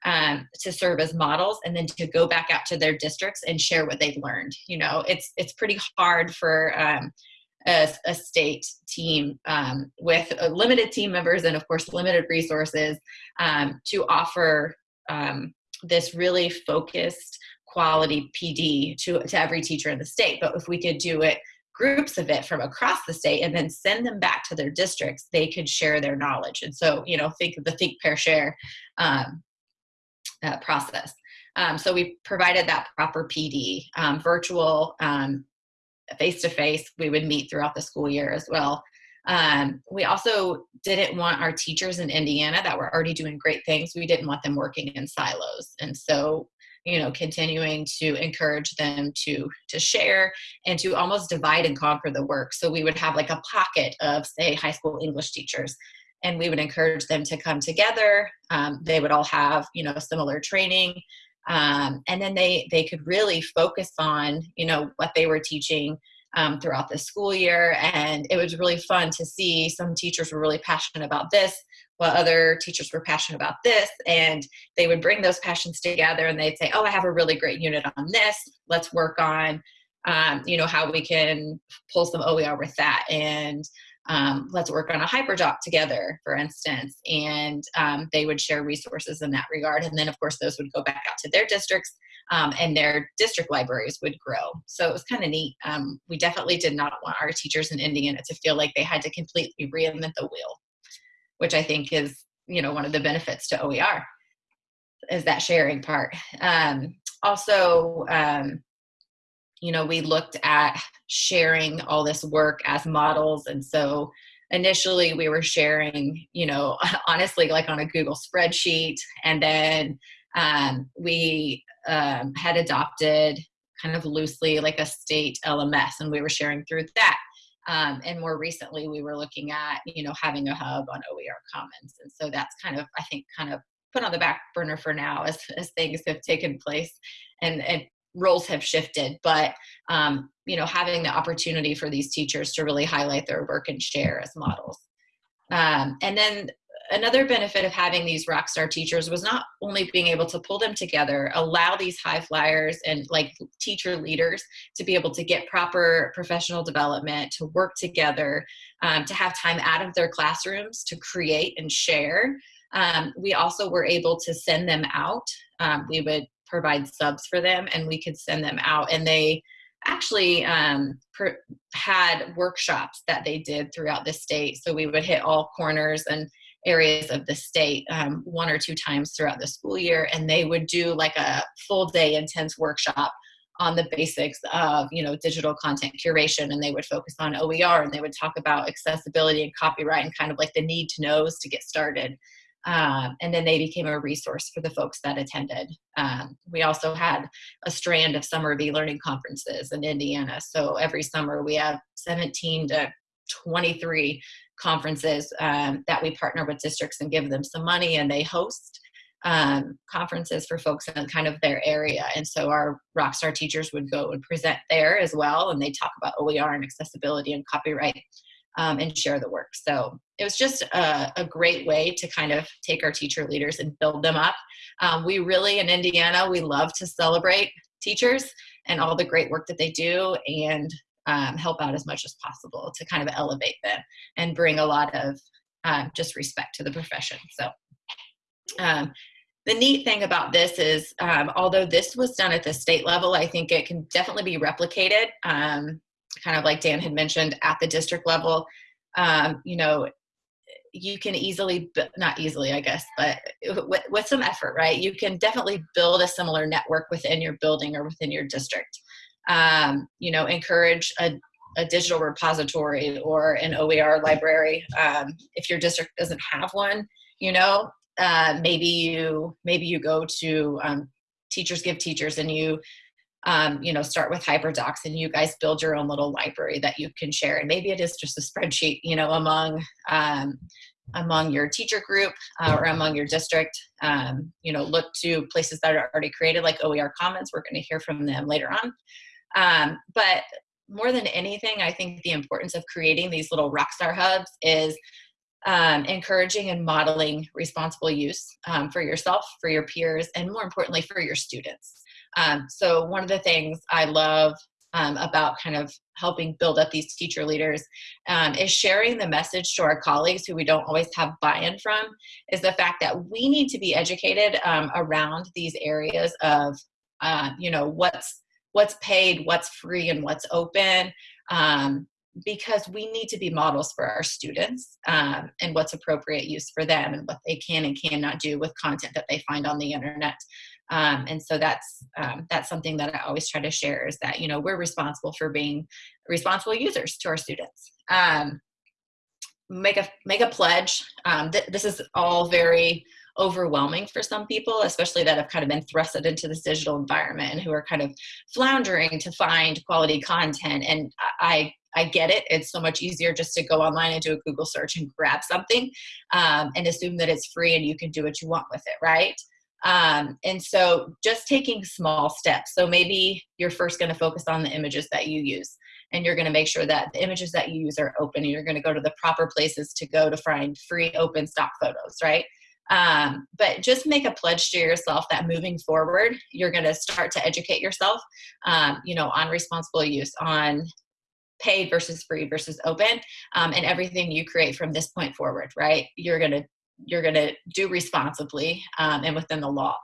um, to serve as models and then to go back out to their districts and share what they've learned. You know it's it's pretty hard for um, a, a, state team um, with limited team members and of course limited resources um, to offer um, this really focused quality PD to, to every teacher in the state. But if we could do it groups of it from across the state and then send them back to their districts, they could share their knowledge. And so, you know, think of the think, pair, share um, uh, process. Um, so we provided that proper PD, um, virtual, face to face. We would meet throughout the school year as well. Um, we also didn't want our teachers in Indiana that were already doing great things, we didn't want them working in silos. And so, you know, continuing to encourage them to to share and to almost divide and conquer the work. So we would have like a pocket of, say, high school English teachers and we would encourage them to come together. Um, they would all have, you know, similar training. Um, and then they they could really focus on, you know, what they were teaching um, throughout the school year. And it was really fun to see some teachers were really passionate about this, while other teachers were passionate about this. And they would bring those passions together and they'd say, Oh, I have a really great unit on this. Let's work on, um, you know, how we can pull some OER with that. And um, let's work on a hyperdoc together, for instance. And um, they would share resources in that regard. And then, of course, those would go back out to their districts um, and their district libraries would grow. So it was kind of neat. Um, we definitely did not want our teachers in Indiana to feel like they had to completely reinvent the wheel, which I think is, you know, one of the benefits to OER is that sharing part. Um, also, um, you know, we looked at sharing all this work as models. And so initially we were sharing, you know, <laughs> honestly, like on a Google spreadsheet. And then um, we um, had adopted kind of loosely like a state LMS, and we were sharing through that. Um, and more recently, we were looking at you know having a hub on OER Commons, and so that's kind of I think kind of put on the back burner for now as as things have taken place and and roles have shifted. But um, you know having the opportunity for these teachers to really highlight their work and share as models. Um, and then another benefit of having these rock star teachers was not only being able to pull them together, allow these high flyers and like teacher leaders to be able to get proper professional development, to work together, um, to have time out of their classrooms to create and share. Um, we also were able to send them out. Um, we would provide subs for them and we could send them out. And they actually um, per, had workshops that they did throughout the state. So we would hit all corners and areas of the state um, one or two times throughout the school year, and they would do like a full day intense workshop on the basics of you know digital content curation. And they would focus on oer and they would talk about accessibility and copyright and kind of like the need to knows to get started um, and then they became a resource for the folks that attended. Um, we also had a strand of summer e-learning conferences in Indiana. So every summer we have 17 to 23 conferences um, that we partner with districts and give them some money and they host um, conferences for folks in kind of their area. And so our Rockstar teachers would go and present there as well. And they talk about OER and accessibility and copyright um, and share the work. So it was just a, a, great way to kind of take our teacher leaders and build them up. Um, we really, in Indiana, we love to celebrate teachers and all the great work that they do and um, help out as much as possible to kind of elevate them and bring a lot of um, just respect to the profession. So um, the neat thing about this is, um, although this was done at the state level, I think it can definitely be replicated um, kind of like Dan had mentioned at the district level, um, you know, you can easily, not easily, I guess, but with, with some effort, right? You can definitely build a similar network within your building or within your district. Um, you know, encourage a, a digital repository or an OER library. Um, if your district doesn't have one, you know, uh, maybe you maybe you go to um, Teachers Give Teachers and you um, you know, start with HyperDocs and you guys build your own little library that you can share. And maybe it is just a spreadsheet, you know, among um, among your teacher group uh, or among your district. Um, you know, look to places that are already created like OER Commons. We're going to hear from them later on. Um, but more than anything, I think the importance of creating these little rockstar hubs is um, encouraging and modeling responsible use um, for yourself, for your peers, and more importantly, for your students. Um, so one of the things I love um, about kind of helping build up these teacher leaders um, is sharing the message to our colleagues who we don't always have buy-in from is the fact that we need to be educated um, around these areas of uh, you know what's what's paid what's free and what's open um, because we need to be models for our students um, and what's appropriate use for them and what they can and cannot do with content that they find on the internet um, and so that's um, that's something that I always try to share is that you know we're responsible for being responsible users to our students. Um, make a make a pledge. Um, th this is all very overwhelming for some people, especially that have kind of been thrusted into this digital environment and who are kind of floundering to find quality content. And I I get it. It's so much easier just to go online and do a Google search and grab something um, and assume that it's free and you can do what you want with it, right? Um, and so just taking small steps. So maybe you're first going to focus on the images that you use and you're going to make sure that the images that you use are open and you're going to go to the proper places to go to find free open stock photos, right? Um, but just make a pledge to yourself that moving forward, you're going to start to educate yourself, um, you know, on responsible use, on paid versus free versus open, um, and everything you create from this point forward, right? You're going to you're going to do responsibly um, and within the law.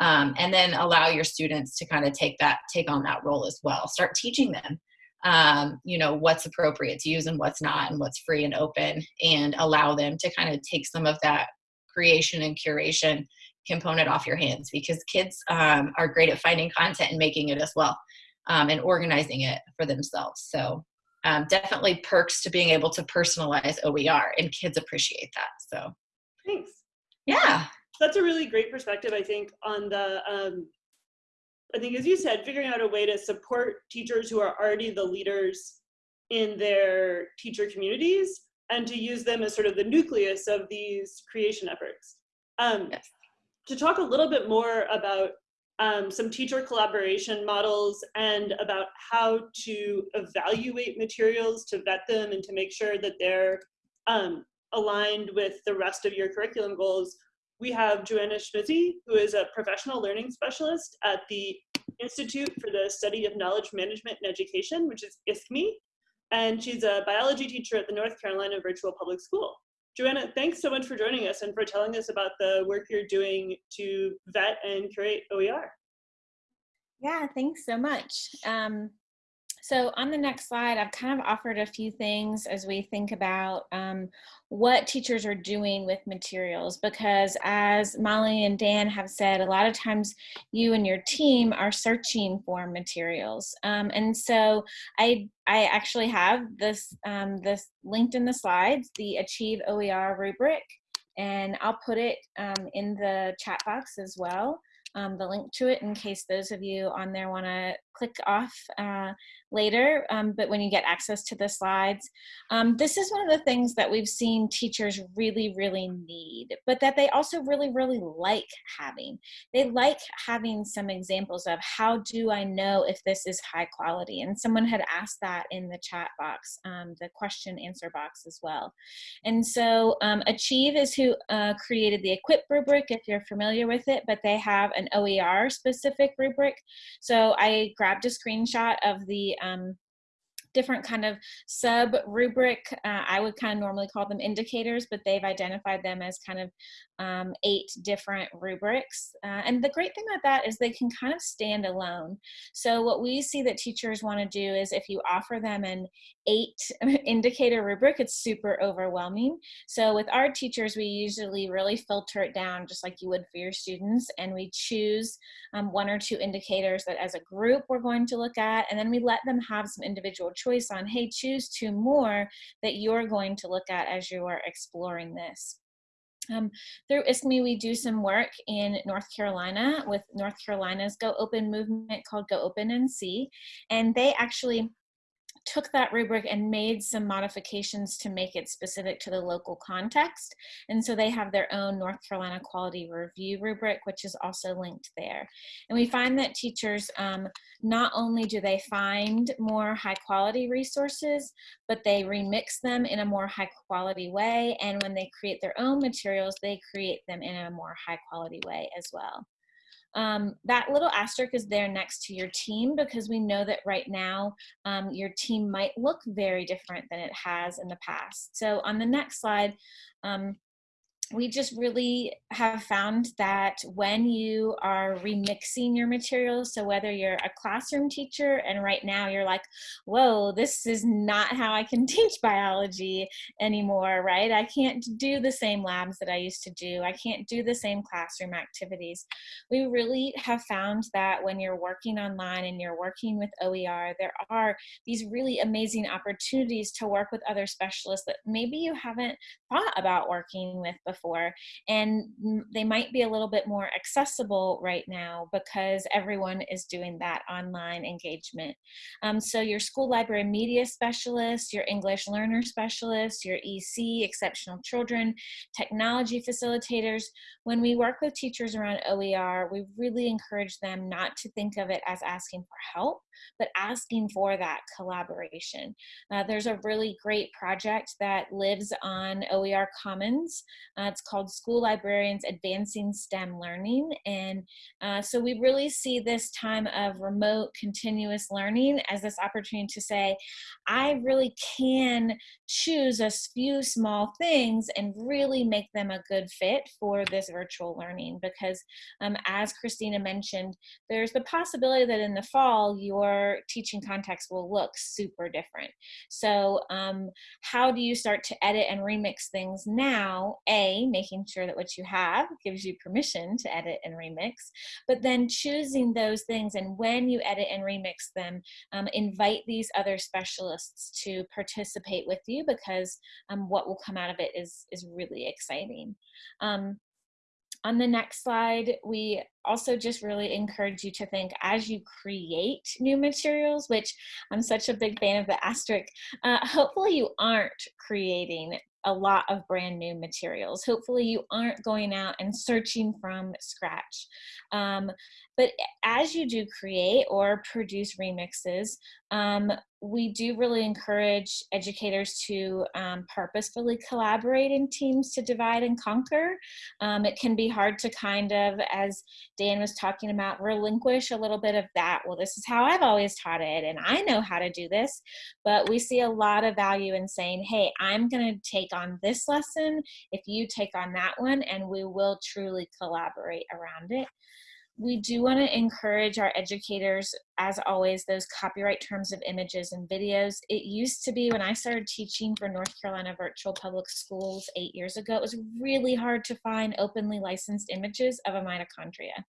Um, and then allow your students to kind of take that take on that role as well. Start teaching them um, you know what's appropriate to use and what's not and what's free and open and allow them to kind of take some of that creation and curation component off your hands because kids um, are great at finding content and making it as well um, and organizing it for themselves. So um, definitely perks to being able to personalize oer and kids appreciate that so Thanks. Yeah. That's a really great perspective, I think, on the, um, I think as you said, figuring out a way to support teachers who are already the leaders in their teacher communities and to use them as sort of the nucleus of these creation efforts. Um, yes. To talk a little bit more about um, some teacher collaboration models and about how to evaluate materials to vet them and to make sure that they're um, aligned with the rest of your curriculum goals, we have Joanna Schimizzi, who is a professional learning specialist at the Institute for the Study of Knowledge Management and Education, which is ISKME, and she's a biology teacher at the North Carolina Virtual Public School. Joanna, thanks so much for joining us and for telling us about the work you're doing to vet and curate OER. Yeah, thanks so much. Um, so on the next slide, I've kind of offered a few things as we think about um, what teachers are doing with materials because as Molly and Dan have said, a lot of times you and your team are searching for materials. Um, and so I, I actually have this, um, this linked in the slides, the Achieve OER rubric, and I'll put it um, in the chat box as well. Um, the link to it in case those of you on there want to click off uh, later, um, but when you get access to the slides. Um, this is one of the things that we've seen teachers really, really need, but that they also really, really like having. They like having some examples of how do I know if this is high quality? And someone had asked that in the chat box, um, the question answer box as well. And so um, Achieve is who uh, created the Equip rubric, if you're familiar with it, but they have an OER specific rubric. So I grabbed a screenshot of the um, different kind of sub rubric. Uh, I would kind of normally call them indicators, but they've identified them as kind of um, eight different rubrics. Uh, and the great thing about that is they can kind of stand alone. So what we see that teachers want to do is if you offer them an eight <laughs> indicator rubric, it's super overwhelming. So with our teachers, we usually really filter it down just like you would for your students. And we choose um, one or two indicators that as a group we're going to look at. And then we let them have some individual choice on, hey, choose two more that you're going to look at as you are exploring this. Um, through ISKME, we do some work in North Carolina with North Carolina's Go Open movement called Go Open NC. And they actually took that rubric and made some modifications to make it specific to the local context. And so they have their own North Carolina Quality Review rubric, which is also linked there. And we find that teachers, um, not only do they find more high quality resources, but they remix them in a more high quality way. And when they create their own materials, they create them in a more high quality way as well. Um, that little asterisk is there next to your team because we know that right now um, your team might look very different than it has in the past. So on the next slide, um, we just really have found that when you are remixing your materials, so whether you're a classroom teacher and right now you're like, whoa, this is not how I can <laughs> teach biology anymore, right? I can't do the same labs that I used to do. I can't do the same classroom activities. We really have found that when you're working online and you're working with OER, there are these really amazing opportunities to work with other specialists that maybe you haven't thought about working with before before and they might be a little bit more accessible right now because everyone is doing that online engagement um, so your school library media specialist your english learner specialist your ec exceptional children technology facilitators when we work with teachers around oer we really encourage them not to think of it as asking for help but asking for that collaboration. Uh, there's a really great project that lives on OER Commons. Uh, it's called School Librarians Advancing STEM Learning. And uh, so we really see this time of remote continuous learning as this opportunity to say, I really can choose a few small things and really make them a good fit for this virtual learning because um, as Kristina mentioned, there's the possibility that in the fall your teaching context will look super different. So um, how do you start to edit and remix things now? A, making sure that what you have gives you permission to edit and remix, but then choosing those things and when you edit and remix them, um, invite these other specialists to participate with you because um, what will come out of it is, is really exciting. Um, on the next slide, we also just really encourage you to think as you create new materials, which I'm such a big fan of the asterisk, uh, hopefully you aren't creating a lot of brand new materials. Hopefully you aren't going out and searching from scratch. Um, but as you do create or produce remixes, um, we do really encourage educators to um, purposefully collaborate in teams to divide and conquer. Um, it can be hard to kind of, as Dan was talking about, relinquish a little bit of that. Well, this is how I've always taught it, and I know how to do this. But we see a lot of value in saying, hey, I'm going to take on this lesson if you take on that one, and we will truly collaborate around it we do want to encourage our educators, as always, those copyright terms of images and videos. It used to be when I started teaching for North Carolina Virtual Public Schools eight years ago, it was really hard to find openly licensed images of a mitochondria,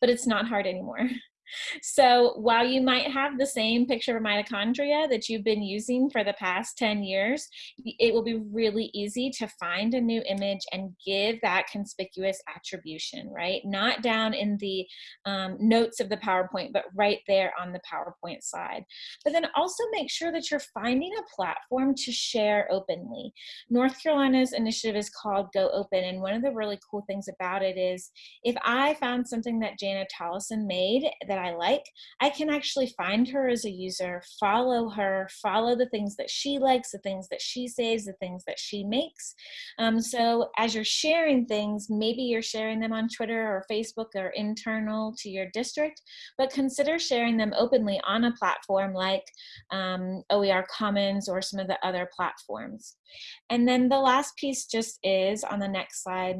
but it's not hard anymore. <laughs> So while you might have the same picture of mitochondria that you've been using for the past 10 years, it will be really easy to find a new image and give that conspicuous attribution, right? Not down in the um, notes of the PowerPoint, but right there on the PowerPoint slide. But then also make sure that you're finding a platform to share openly. North Carolina's initiative is called Go Open, and one of the really cool things about it is if I found something that Jana Tollison made that I like, I can actually find her as a user, follow her, follow the things that she likes, the things that she saves, the things that she makes. Um, so as you're sharing things, maybe you're sharing them on Twitter or Facebook or internal to your district, but consider sharing them openly on a platform like um, OER Commons or some of the other platforms. And then the last piece just is on the next slide,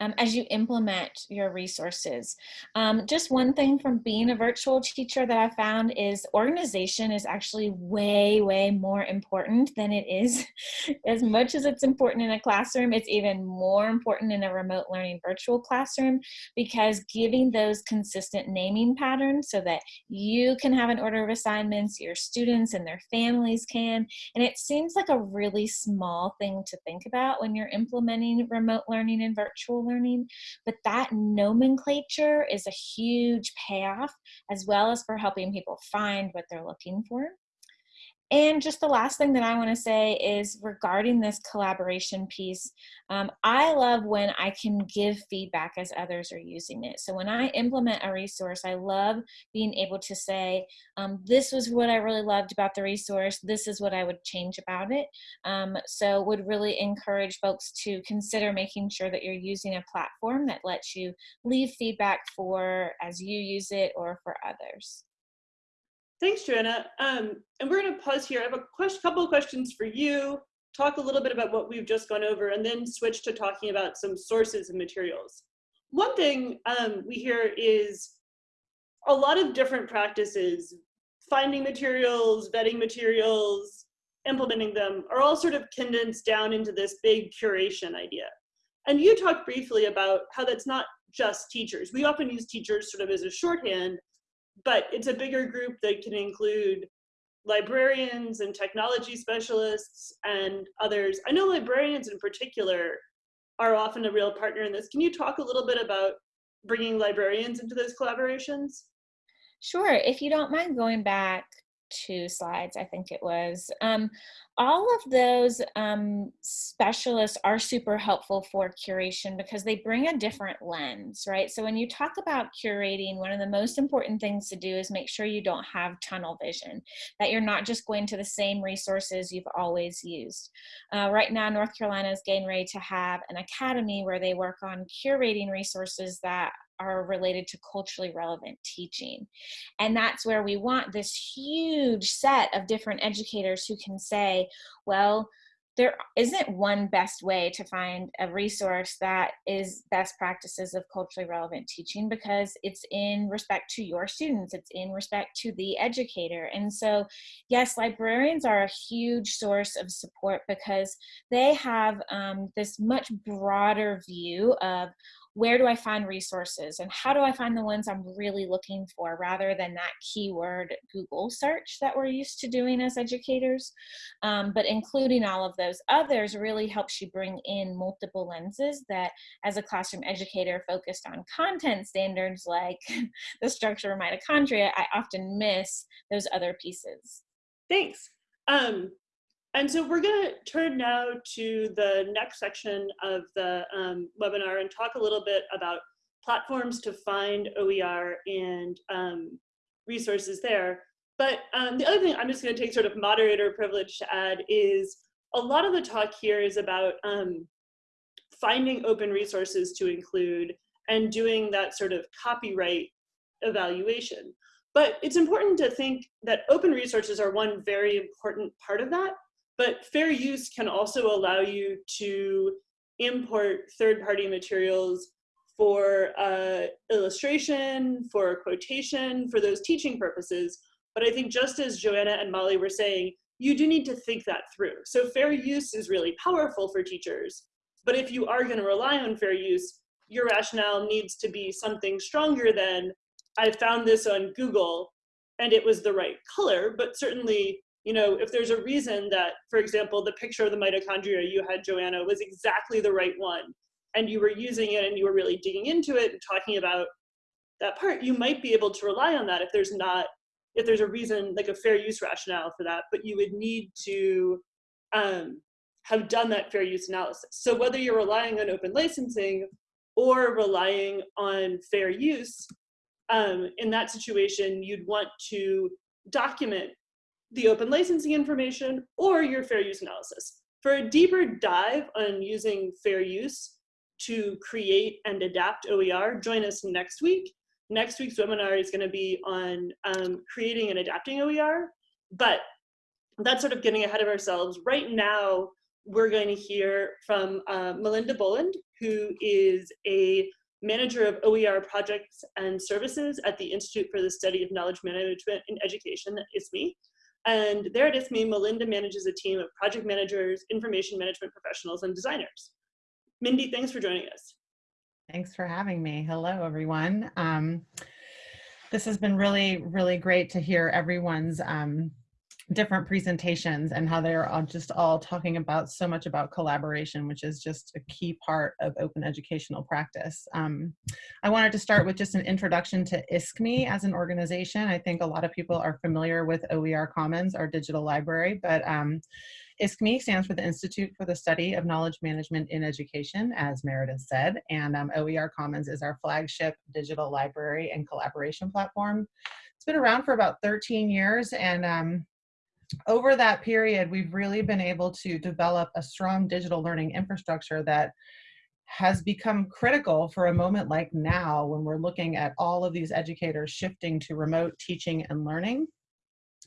um, as you implement your resources. Um, just one thing from being a virtual teacher that I found is organization is actually way, way more important than it is. <laughs> as much as it's important in a classroom, it's even more important in a remote learning virtual classroom because giving those consistent naming patterns so that you can have an order of assignments, your students and their families can, and it seems like a really small thing to think about when you're implementing remote learning and virtual learning, but that nomenclature is a huge payoff as well as for helping people find what they're looking for. And just the last thing that I want to say is regarding this collaboration piece, um, I love when I can give feedback as others are using it. So when I implement a resource, I love being able to say, um, this was what I really loved about the resource, this is what I would change about it. Um, so would really encourage folks to consider making sure that you're using a platform that lets you leave feedback for as you use it or for others. Thanks, Joanna. Um, and we're going to pause here. I have a question, couple of questions for you, talk a little bit about what we've just gone over, and then switch to talking about some sources and materials. One thing um, we hear is a lot of different practices, finding materials, vetting materials, implementing them, are all sort of condensed down into this big curation idea. And you talked briefly about how that's not just teachers. We often use teachers sort of as a shorthand, but it's a bigger group that can include librarians and technology specialists and others. I know librarians in particular are often a real partner in this. Can you talk a little bit about bringing librarians into those collaborations? Sure. If you don't mind going back two slides, I think it was. Um, all of those um, specialists are super helpful for curation because they bring a different lens, right? So when you talk about curating, one of the most important things to do is make sure you don't have tunnel vision, that you're not just going to the same resources you've always used. Uh, right now, North Carolina is getting ready to have an academy where they work on curating resources that are related to culturally relevant teaching. And that's where we want this huge set of different educators who can say, well, there isn't one best way to find a resource that is best practices of culturally relevant teaching because it's in respect to your students, it's in respect to the educator. And so, yes, librarians are a huge source of support because they have um, this much broader view of where do I find resources and how do I find the ones I'm really looking for rather than that keyword Google search that we're used to doing as educators. Um, but including all of those others really helps you bring in multiple lenses that as a classroom educator focused on content standards like <laughs> the structure of mitochondria, I often miss those other pieces. Thanks. Um, and so we're going to turn now to the next section of the um, webinar and talk a little bit about platforms to find OER and um, resources there. But um, the other thing I'm just going to take sort of moderator privilege to add is a lot of the talk here is about um, finding open resources to include and doing that sort of copyright evaluation. But it's important to think that open resources are one very important part of that, but fair use can also allow you to import third-party materials for uh, illustration, for quotation, for those teaching purposes. But I think just as Joanna and Molly were saying, you do need to think that through. So fair use is really powerful for teachers. But if you are going to rely on fair use, your rationale needs to be something stronger than I found this on Google and it was the right color, but certainly, you know, if there's a reason that, for example, the picture of the mitochondria you had, Joanna, was exactly the right one, and you were using it and you were really digging into it and talking about that part, you might be able to rely on that if there's not, if there's a reason, like a fair use rationale for that, but you would need to um, have done that fair use analysis. So whether you're relying on open licensing or relying on fair use, um, in that situation, you'd want to document the open licensing information or your fair use analysis. For a deeper dive on using fair use to create and adapt OER, join us next week. Next week's webinar is gonna be on um, creating and adapting OER, but that's sort of getting ahead of ourselves. Right now, we're going to hear from uh, Melinda Boland, who is a manager of OER projects and services at the Institute for the Study of Knowledge Management in Education, ISKME. And there at ISKME, Melinda manages a team of project managers, information management professionals, and designers. Mindy, thanks for joining us. Thanks for having me. Hello, everyone. Um, this has been really, really great to hear everyone's um, different presentations and how they're all just all talking about so much about collaboration, which is just a key part of open educational practice. Um, I wanted to start with just an introduction to ISKME as an organization. I think a lot of people are familiar with OER Commons, our digital library, but um, ISKME stands for the Institute for the Study of Knowledge Management in Education, as Meredith said, and um, OER Commons is our flagship digital library and collaboration platform. It's been around for about 13 years and um, over that period, we've really been able to develop a strong digital learning infrastructure that has become critical for a moment like now when we're looking at all of these educators shifting to remote teaching and learning.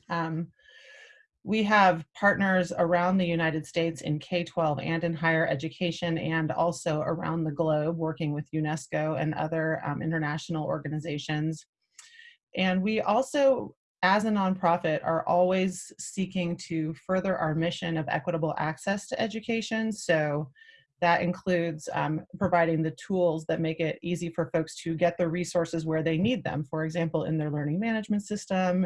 Um, we have partners around the United States in K-12 and in higher education and also around the globe working with UNESCO and other um, international organizations. And we also as a nonprofit are always seeking to further our mission of equitable access to education. So that includes um, providing the tools that make it easy for folks to get the resources where they need them. For example, in their learning management system,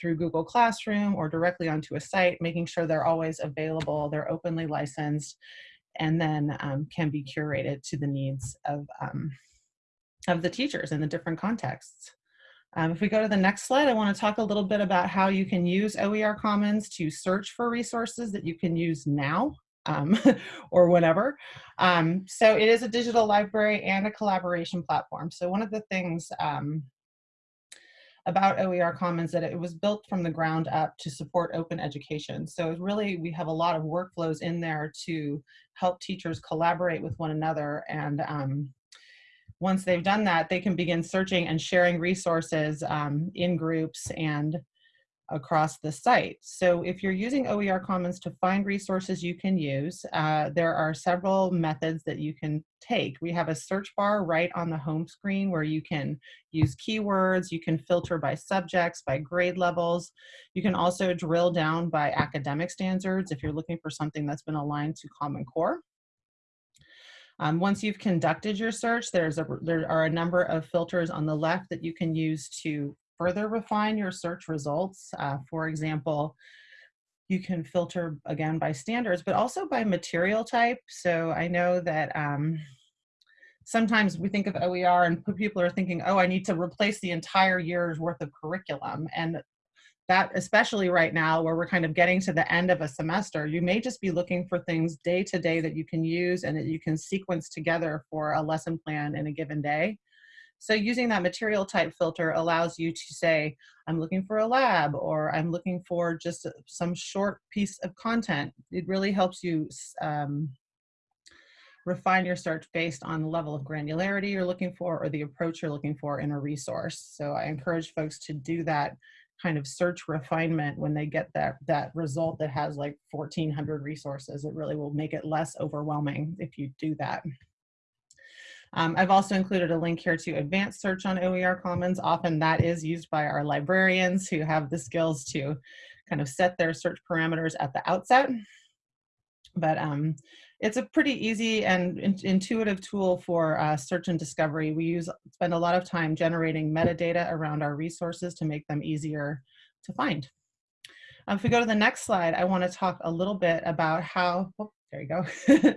through Google Classroom, or directly onto a site, making sure they're always available, they're openly licensed, and then um, can be curated to the needs of, um, of the teachers in the different contexts. Um, if we go to the next slide, I want to talk a little bit about how you can use OER Commons to search for resources that you can use now um, <laughs> or whenever. Um, so it is a digital library and a collaboration platform. So one of the things um, about OER Commons that it was built from the ground up to support open education. So really we have a lot of workflows in there to help teachers collaborate with one another and um, once they've done that, they can begin searching and sharing resources um, in groups and across the site. So if you're using OER Commons to find resources you can use, uh, there are several methods that you can take. We have a search bar right on the home screen where you can use keywords, you can filter by subjects, by grade levels. You can also drill down by academic standards if you're looking for something that's been aligned to Common Core. Um, once you've conducted your search, there's a, there are a number of filters on the left that you can use to further refine your search results. Uh, for example, you can filter again by standards, but also by material type. So I know that um, sometimes we think of OER and people are thinking, oh, I need to replace the entire year's worth of curriculum. And that especially right now where we're kind of getting to the end of a semester, you may just be looking for things day to day that you can use and that you can sequence together for a lesson plan in a given day. So using that material type filter allows you to say, I'm looking for a lab or I'm looking for just some short piece of content. It really helps you um, refine your search based on the level of granularity you're looking for or the approach you're looking for in a resource. So I encourage folks to do that kind of search refinement when they get that that result that has like 1400 resources it really will make it less overwhelming if you do that um, I've also included a link here to advanced search on OER Commons. Often that is used by our librarians who have the skills to kind of set their search parameters at the outset. But um, it's a pretty easy and in intuitive tool for uh, search and discovery. We use spend a lot of time generating metadata around our resources to make them easier to find. Um, if we go to the next slide, I want to talk a little bit about how, oh, there you go,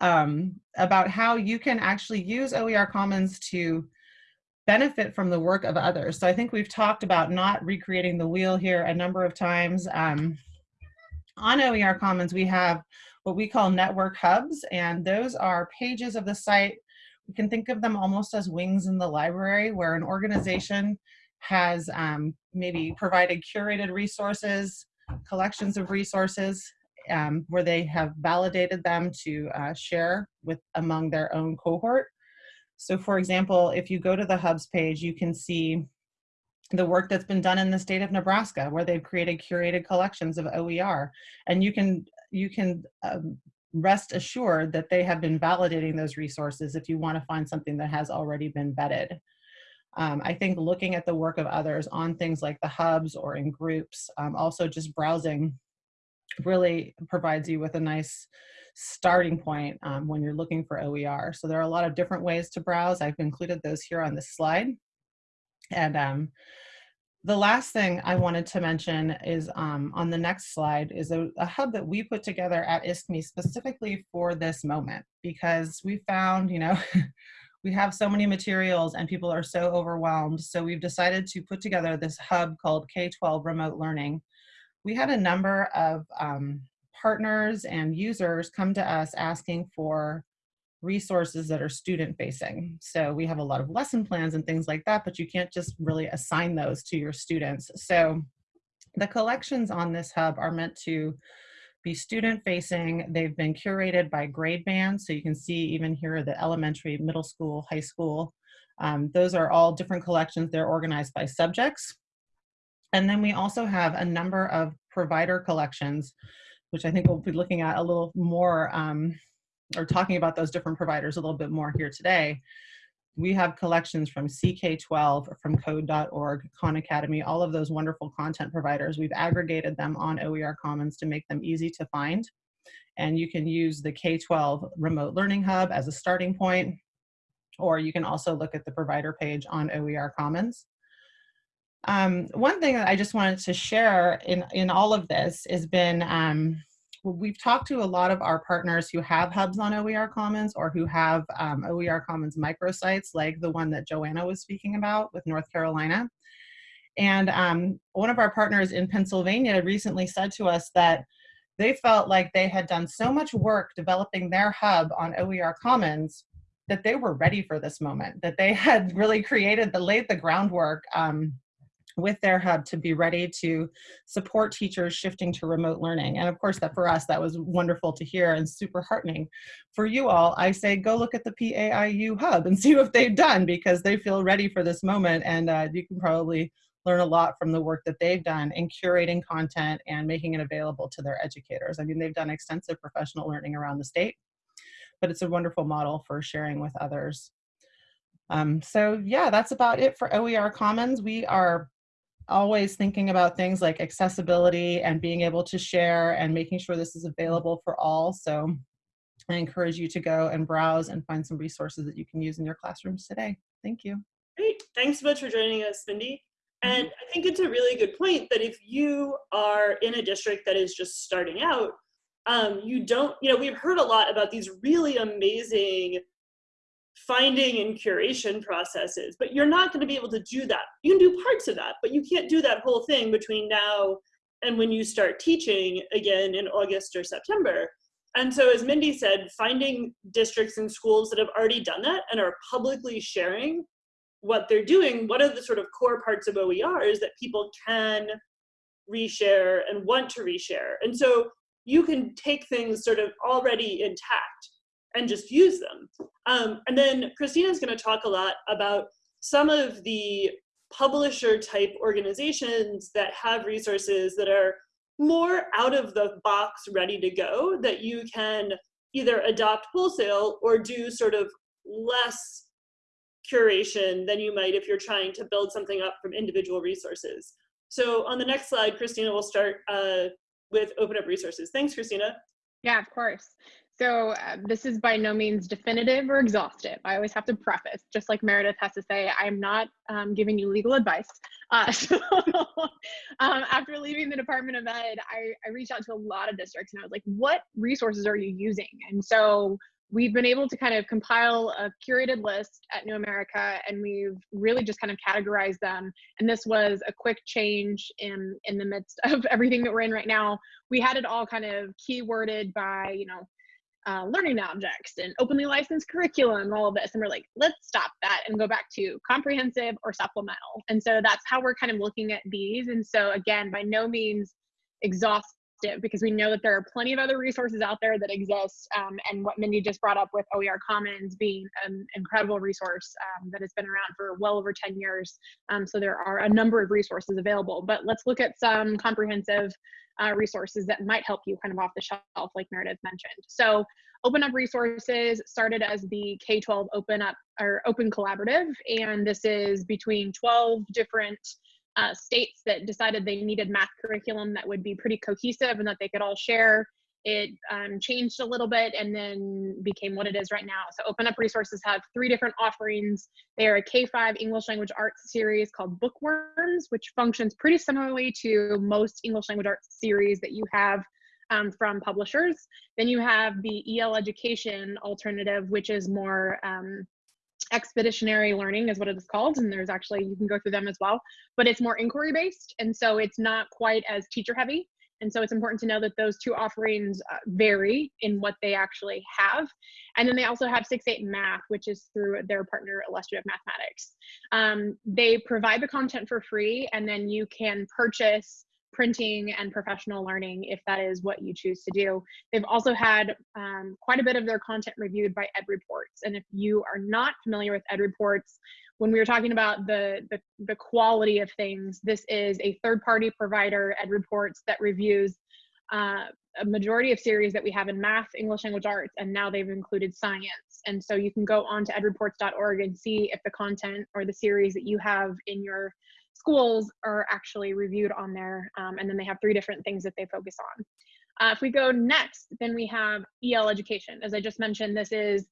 <laughs> um, about how you can actually use OER Commons to benefit from the work of others. So I think we've talked about not recreating the wheel here a number of times. Um, on OER Commons, we have what we call network hubs, and those are pages of the site. We can think of them almost as wings in the library where an organization has um, maybe provided curated resources, collections of resources, um, where they have validated them to uh, share with among their own cohort. So for example, if you go to the hubs page, you can see the work that's been done in the state of Nebraska, where they've created curated collections of OER. And you can you can um, rest assured that they have been validating those resources if you want to find something that has already been vetted. Um, I think looking at the work of others on things like the hubs or in groups, um, also just browsing really provides you with a nice starting point um, when you're looking for OER. So there are a lot of different ways to browse. I've included those here on this slide. And um, the last thing I wanted to mention is um, on the next slide is a, a, hub that we put together at ISKME specifically for this moment because we found, you know, <laughs> we have so many materials and people are so overwhelmed. So we've decided to put together this hub called K-12 Remote Learning. We had a number of um, partners and users come to us asking for resources that are student facing. So we have a lot of lesson plans and things like that, but you can't just really assign those to your students. So the collections on this hub are meant to be student facing. They've been curated by grade band. So you can see even here the elementary, middle school, high school. Um, those are all different collections. They're organized by subjects. And then we also have a number of provider collections, which I think we'll be looking at a little more um, or talking about those different providers a little bit more here today. We have collections from CK12, from code.org, Khan Academy, all of those wonderful content providers. We've aggregated them on OER Commons to make them easy to find. And you can use the K12 Remote Learning Hub as a starting point, or you can also look at the provider page on OER Commons. Um, one thing that I just wanted to share in, in all of this has been um, we've talked to a lot of our partners who have hubs on OER Commons or who have um, OER Commons microsites like the one that Joanna was speaking about with North Carolina. And um, one of our partners in Pennsylvania recently said to us that they felt like they had done so much work developing their hub on OER Commons that they were ready for this moment, that they had <laughs> really created the laid the groundwork um, with their hub to be ready to support teachers shifting to remote learning. And of course, that for us, that was wonderful to hear and super heartening. For you all, I say go look at the PAIU hub and <laughs> see what they've done because they feel ready for this moment and uh, you can probably learn a lot from the work that they've done in curating content and making it available to their educators. I mean, they've done extensive professional learning around the state, but it's a wonderful model for sharing with others. Um, so yeah, that's about it for OER Commons. We are always thinking about things like accessibility and being able to share and making sure this is available for all. So I encourage you to go and browse and find some resources that you can use in your classrooms today. Thank you. Great. Thanks so much for joining us, Mindy. Mm-hmm. And I think it's a really good point that if you are in a district that is just starting out, um, you don't, you know, we've heard a lot about these really amazing finding and curation processes, but you're not going to be able to do that. You can do parts of that, but you can't do that whole thing between now and when you start teaching again in August or September. And so, as Mindy said, finding districts and schools that have already done that and are publicly sharing what they're doing, what are the sort of core parts of OERs that people can reshare and want to reshare. And so you can take things sort of already intact and just use them. Um, and then Kristina's gonna talk a lot about some of the publisher type organizations that have resources that are more out of the box ready to go that you can either adopt wholesale or do sort of less curation than you might if you're trying to build something up from individual resources. So on the next slide, Kristina will start uh, with Open Up Resources. Thanks, Kristina. Yeah, of course. So uh, this is by no means definitive or exhaustive. I always have to preface, just like Meredith has to say, I'm not um, giving you legal advice. Uh, <laughs> so um, after leaving the Department of Ed, I, I reached out to a lot of districts and I was like, what resources are you using? And so we've been able to kind of compile a curated list at New America and we've really just kind of categorized them. And this was a quick change in, in the midst <laughs> of everything that we're in right now. We had it all kind of keyworded by, you know, uh, learning objects and openly licensed curriculum and all of this. And we're like, let's stop that and go back to comprehensive or supplemental. And so that's how we're kind of looking at these. And so again, by no means exhaustive because we know that there are plenty of other resources out there that exist. Um, and what Mindy just brought up with OER Commons being an incredible resource um, that has been around for well over 10 years. Um, so there are a number of resources available, but let's look at some comprehensive uh, resources that might help you kind of off the shelf, like Meredith mentioned. So Open Up Resources started as the K-12 Open Up or Open Collaborative, and this is between 12 different uh, states that decided they needed math curriculum that would be pretty cohesive and that they could all share it um, changed a little bit and then became what it is right now. So Open Up Resources have three different offerings. They are a K-5 English language arts series called Bookworms, which functions pretty similarly to most English language arts series that you have um, from publishers. Then you have the EL Education alternative, which is more um, expeditionary learning is what it is called and there's actually you can go through them as well but it's more inquiry based and so it's not quite as teacher heavy and so it's important to know that those two offerings uh, vary in what they actually have. And then they also have 6-8 Math, which is through their partner Illustrative Mathematics. Um, they provide the content for free, and then you can purchase printing and professional learning if that is what you choose to do. They've also had um, quite a bit of their content reviewed by EdReports. And if you are not familiar with EdReports, when we were talking about the, the, the quality of things, this is a third party provider, EdReports, that reviews uh, a majority of series that we have in math, English language arts, and now they've included science. And so you can go on to edreports.org and see if the content or the series that you have in your schools are actually reviewed on there. Um, and then they have three different things that they focus on. Uh, if we go next, then we have EL education. As I just mentioned, this is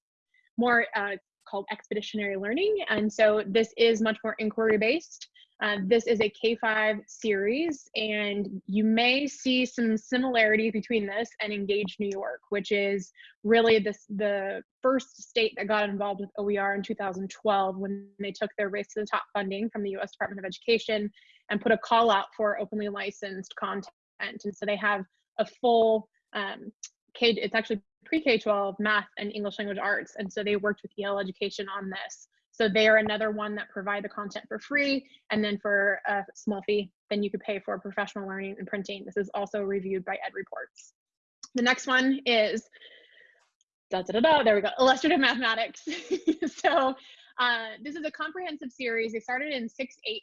more uh, called expeditionary learning. And so this is much more inquiry based. Uh, this is a K-5 series, and you may see some similarities between this and Engage New York, which is really this, the first state that got involved with OER in 2012 when they took their Race to the Top funding from the US Department of Education and put a call out for openly licensed content. And so they have a full um, K, it's actually pre-K-12 math and English language arts. And so they worked with EL Education on this. So they are another one that provide the content for free. And then for a small fee, then you could pay for professional learning and printing. This is also reviewed by EdReports. The next one is, da, da, da, da, there we go, illustrative mathematics. <laughs> so uh, this is a comprehensive series. They started in 6-8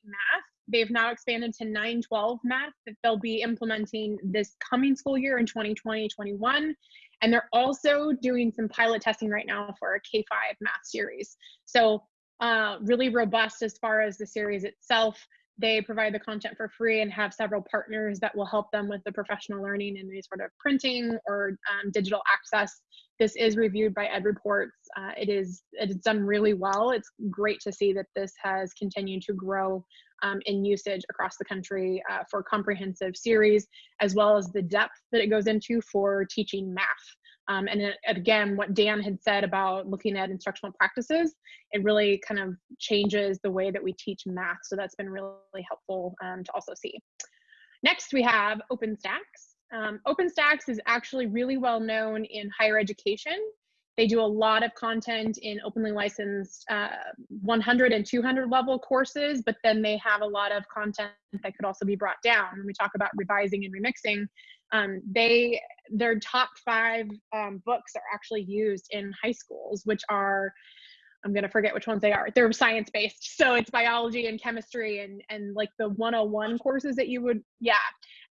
math. They've now expanded to 9-12 math that they'll be implementing this coming school year in 2020-21. And they're also doing some pilot testing right now for a K5 math series. So uh, really robust as far as the series itself. They provide the content for free and have several partners that will help them with the professional learning and any sort of printing or um, digital access. This is reviewed by EdReports. Uh, it is it's done really well. It's great to see that this has continued to grow um, in usage across the country uh, for comprehensive series, as well as the depth that it goes into for teaching math. Um, and it, again, what Dan had said about looking at instructional practices, it really kind of changes the way that we teach math. So that's been really helpful um, to also see. Next, we have OpenStax. Um, OpenStax is actually really well known in higher education. They do a lot of content in openly licensed uh, 100 and 200 level courses, but then they have a lot of content that could also be brought down. When we talk about revising and remixing, um, they their top five um, books are actually used in high schools, which are I'm gonna forget which ones they are. They're science based, so it's biology and chemistry and and like the 101 courses that you would yeah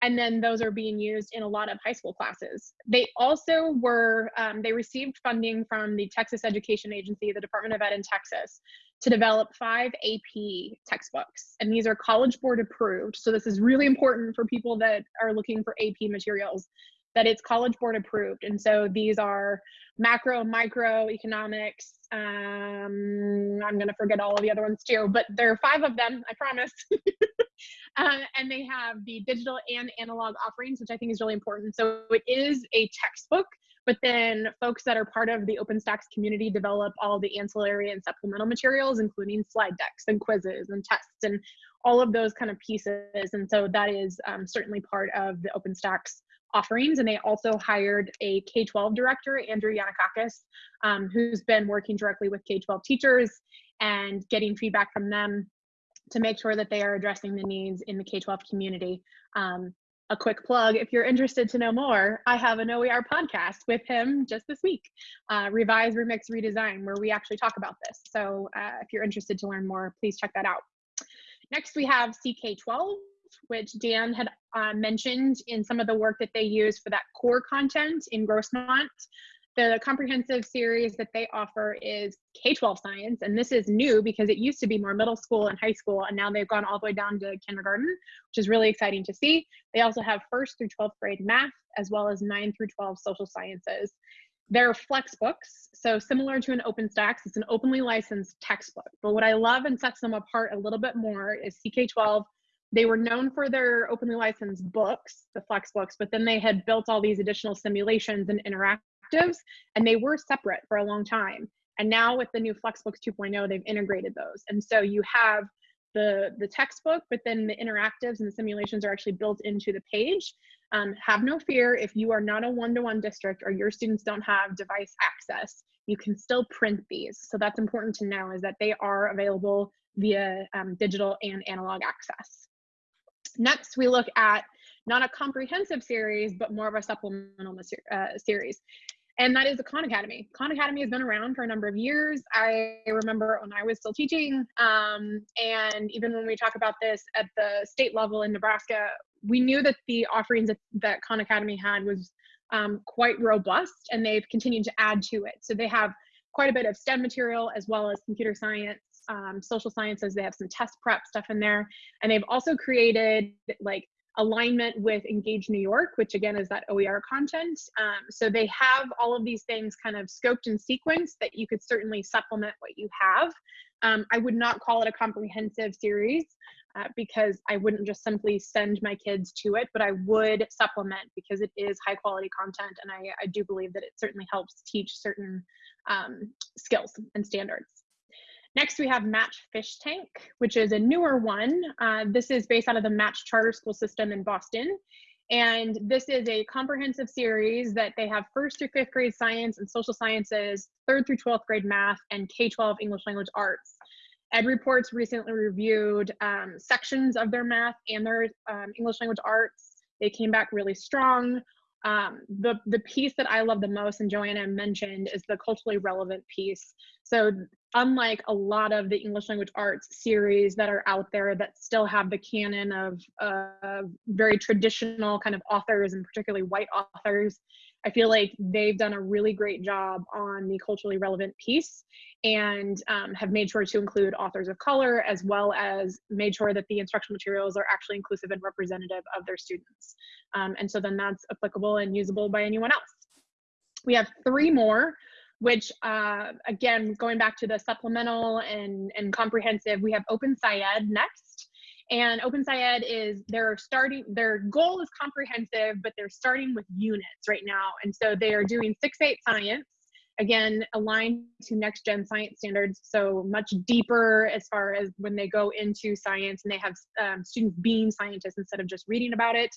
and then those are being used in a lot of high school classes. They also were, um, they received funding from the Texas Education Agency, the Department of Ed in Texas, to develop five AP textbooks. And these are College Board approved. So this is really important for people that are looking for AP materials, that it's College Board approved. And so these are macro, micro, economics. Um, I'm gonna forget all of the other ones too, but there are five of them, I promise. <laughs> uh, and they have the digital and analog offerings, which I think is really important. So it is a textbook, but then folks that are part of the OpenStax community develop all the ancillary and supplemental materials, including slide decks and quizzes and tests and all of those kind of pieces. And so that is um, certainly part of the OpenStax offerings. And they also hired a K 12 director, Andrew Yanakakis, um, who's been working directly with K 12 teachers and getting feedback from them to make sure that they are addressing the needs in the K 12 community. Um, a quick plug if you're interested to know more, I have an OER podcast with him just this week, uh, Revise, Remix, Redesign, where we actually talk about this. So uh, if you're interested to learn more, please check that out. Next, we have CK12, which Dan had uh, mentioned in some of the work that they use for that core content in Grossmont. The comprehensive series that they offer is K-12 science, and this is new because it used to be more middle school and high school, and now they've gone all the way down to kindergarten, which is really exciting to see. They also have first through 12th grade math, as well as 9 through 12 social sciences. They're flex books, so similar to an OpenStax, it's an openly licensed textbook. But what I love and sets them apart a little bit more is CK12 they were known for their openly licensed books, the flex books, but then they had built all these additional simulations and interactives, and they were separate for a long time. And now with the new Flexbooks 2.0, they've integrated those. And so you have the, the textbook, but then the interactives and the simulations are actually built into the page. Um, have no fear if you are not a one-to-one -one district or your students don't have device access, you can still print these. So that's important to know is that they are available via um, digital and analog access. Next, we look at not a comprehensive series, but more of a supplemental uh, series. And that is the Khan Academy. Khan Academy has been around for a number of years. I remember when I was still teaching, um, and even when we talk about this at the state level in Nebraska, we knew that the offerings that, that Khan Academy had was um, quite robust, and they've continued to add to it. So they have quite a bit of STEM material as well as computer science um, social sciences. They have some test prep stuff in there. And they've also created like alignment with Engage New York, which again is that OER content. Um, so they have all of these things kind of scoped and sequenced that you could certainly supplement what you have. Um, I would not call it a comprehensive series uh, because I wouldn't just simply send my kids to it, but I would supplement because it is high quality content. And I, I do believe that it certainly helps teach certain um, skills and standards. Next, we have Match Fish Tank, which is a newer one. Uh, this is based out of the Match Charter School System in Boston. And this is a comprehensive series that they have first through fifth grade science and social sciences, third through 12th grade math, and K-12 English language arts. Ed Reports recently reviewed um, sections of their math and their um, English language arts. They came back really strong. Um, the, the piece that I love the most, and Joanna mentioned, is the culturally relevant piece. So unlike a lot of the English language arts series that are out there that still have the canon of uh, very traditional kind of authors and particularly white authors, I feel like they've done a really great job on the culturally relevant piece and um, have made sure to include authors of color as well as made sure that the instructional materials are actually inclusive and representative of their students. Um, and so then that's applicable and usable by anyone else. We have three more which uh, again, going back to the supplemental and, and comprehensive, we have Open SciEd next. And Open SciEd is they're starting, their goal is comprehensive, but they're starting with units right now. And so they are doing 6-8 science, again, aligned to next gen science standards. So much deeper as far as when they go into science and they have um, students being scientists instead of just reading about it.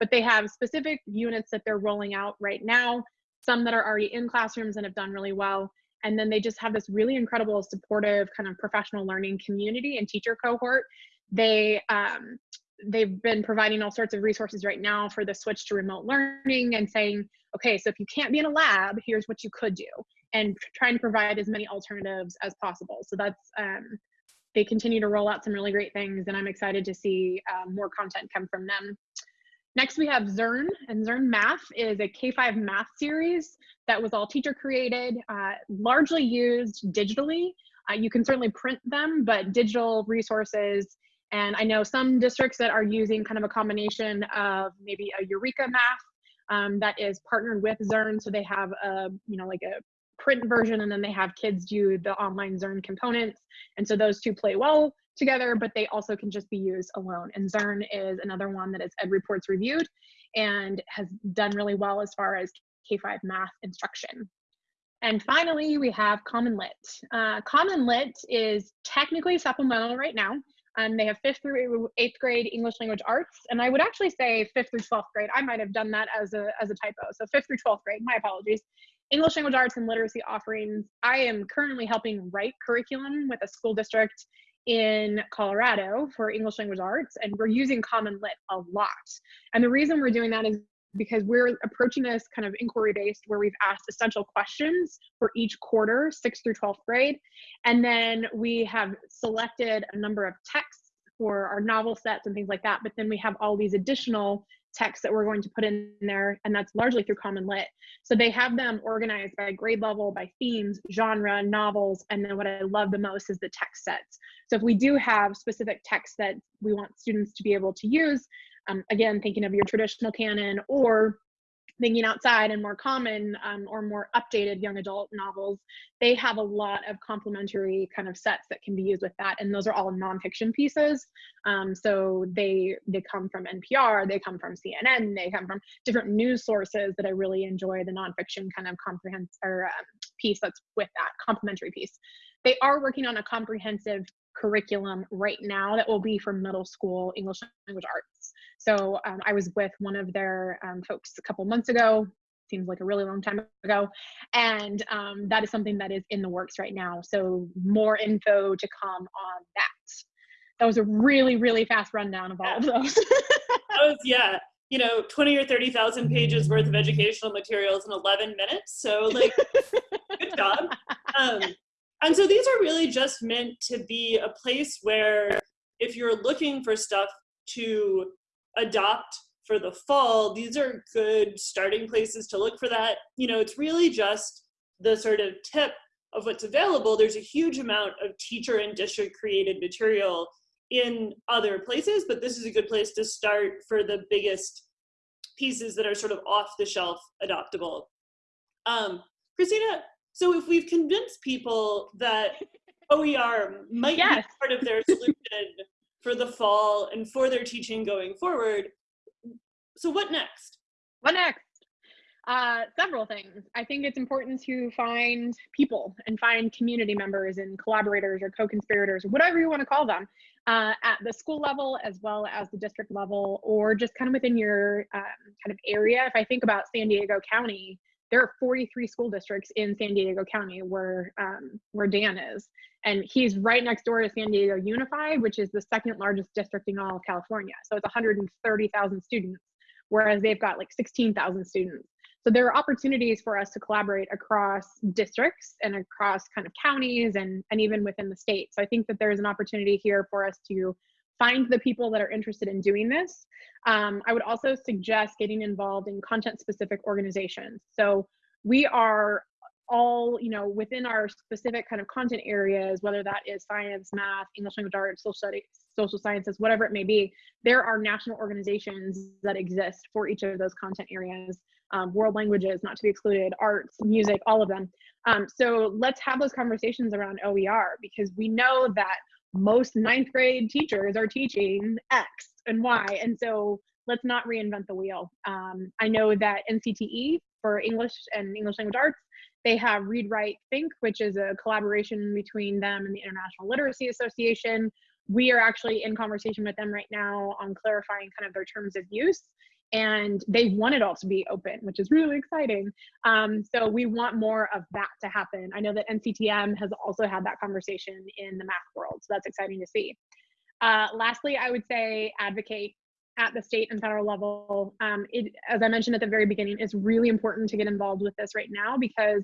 But they have specific units that they're rolling out right now some that are already in classrooms and have done really well. And then they just have this really incredible supportive kind of professional learning community and teacher cohort. They um, they've been providing all sorts of resources right now for the switch to remote learning and saying, okay, so if you can't be in a lab, here's what you could do, and trying to provide as many alternatives as possible. So that's um, they continue to roll out some really great things, and I'm excited to see um, more content come from them. Next, we have Zearn, and Zearn Math is a K-5 math series that was all teacher created, uh, largely used digitally. Uh, you can certainly print them, but digital resources and I know some districts that are using kind of a combination of maybe a Eureka Math um, that is partnered with Zearn. So they have a, you know, like a print version and then they have kids do the online Zearn components. And so those two play well together, but they also can just be used alone. And Zearn is another one that is Ed Reports reviewed and has done really well as far as K-5 math instruction. And finally, we have Common Lit. Uh, Common Lit is technically supplemental right now. Um, they have fifth through eighth grade English language arts, and I would actually say fifth through 12th grade. I might have done that as a, as a typo. So fifth through 12th grade, my apologies. English language arts and literacy offerings. I am currently helping write curriculum with a school district in Colorado for English language arts, and we're using Common Lit a lot. And the reason we're doing that is because we're approaching this kind of inquiry based where we've asked essential questions for each quarter, sixth through 12th grade. And then we have selected a number of texts for our novel sets and things like that. But then we have all these additional texts that we're going to put in there, and that's largely through Common Lit. So they have them organized by grade level, by themes, genre, novels, and then what I love the most is the text sets. So if we do have specific texts that we want students to be able to use, um, again, thinking of your traditional canon or thinking outside and more common um, or more updated young adult novels, they have a lot of complementary kind of sets that can be used with that. And those are all nonfiction pieces. Um, so they they come from NPR, they come from CNN, they come from different news sources that I really enjoy the nonfiction kind of comprehensive or um, piece that's with that complementary piece. They are working on a comprehensive curriculum right now that will be for middle school English language arts. So um, I was with one of their um, folks a couple months ago, seems like a really long time ago, and um, that is something that is in the works right now. So more info to come on that. That was a really, really fast rundown of all of those. <laughs> that was, yeah, you know, 20 or 30,000 pages worth of educational materials in 11 minutes. So like, <laughs> good job. And so these are really just meant to be a place where if you're looking for stuff to adopt for the fall, these are good starting places to look for that. You know, it's really just the sort of tip of what's available. There's a huge amount of teacher and district created material in other places, but this is a good place to start for the biggest pieces that are sort of off the shelf adoptable. Um, Kristina, so if we've convinced people that <laughs> OER might yes. be part of their solution for the fall and for their teaching going forward, so what next? What next? Uh, several things. I think it's important to find people and find community members and collaborators or co-conspirators, whatever you want to call them, uh, at the school level as well as the district level, or just kind of within your um, kind of area. If I think about San Diego County, there are 43 school districts in San Diego County where um, where Dan is, and he's right next door to San Diego Unified, which is the second largest district in all of California. So it's 130,000 students, whereas they've got like 16,000 students. So there are opportunities for us to collaborate across districts and across kind of counties and and even within the state. So I think that there's an opportunity here for us to find the people that are interested in doing this. Um, I would also suggest getting involved in content specific organizations. So we are all, you know, within our specific kind of content areas, whether that is science, math, English language arts, social studies, social sciences, whatever it may be, there are national organizations that exist for each of those content areas. Um, world languages, not to be excluded, arts, music, all of them. Um, so let's have those conversations around OER because we know that most ninth grade teachers are teaching X and Y. And so let's not reinvent the wheel. Um, I know that NCTE for English and English language arts, they have Read Write Think, which is a collaboration between them and the International Literacy Association. We are actually in conversation with them right now on clarifying kind of their terms of use. And they want it all to be open, which is really exciting. Um, so we want more of that to happen. I know that NCTM has also had that conversation in the math world, so that's exciting to see. Uh, lastly, I would say advocate at the state and federal level. Um, it, as I mentioned at the very beginning, it's really important to get involved with this right now because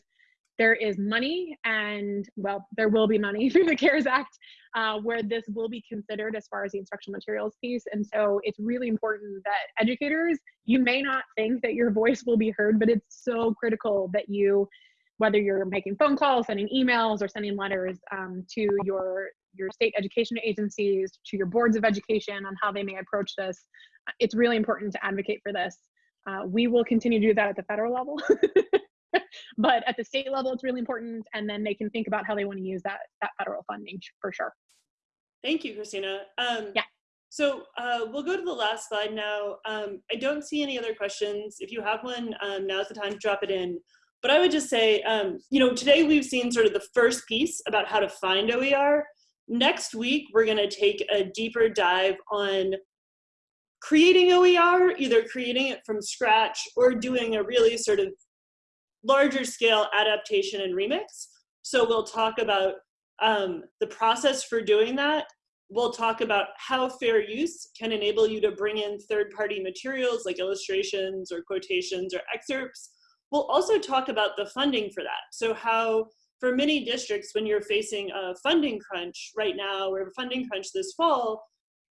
there is money and well there will be money <laughs> through the cares act uh, where this will be considered as far as the instructional materials piece. And so it's really important that educators you may not think that your voice will be heard but it's so critical that you whether you're making phone calls sending emails or sending letters um, to your your state education agencies to your boards of education on how they may approach this it's really important to advocate for this. Uh, we will continue to do that at the federal level <laughs> <laughs> but at the state level, it's really important. And then they can think about how they want to use that, that federal funding for sure. Thank you, Kristina. Um, Yeah. So uh, we'll go to the last slide now. Um, I don't see any other questions. If you have one, um, now's the time to drop it in. But I would just say, um, you know, today we've seen sort of the first piece about how to find OER. Next week, we're going to take a deeper dive on creating OER, either creating it from scratch or doing a really sort of larger scale adaptation and remix. So we'll talk about um, the process for doing that. We'll talk about how fair use can enable you to bring in third party materials like illustrations or quotations or excerpts. We'll also talk about the funding for that. So how for many districts, when you're facing a funding crunch right now or a funding crunch this fall,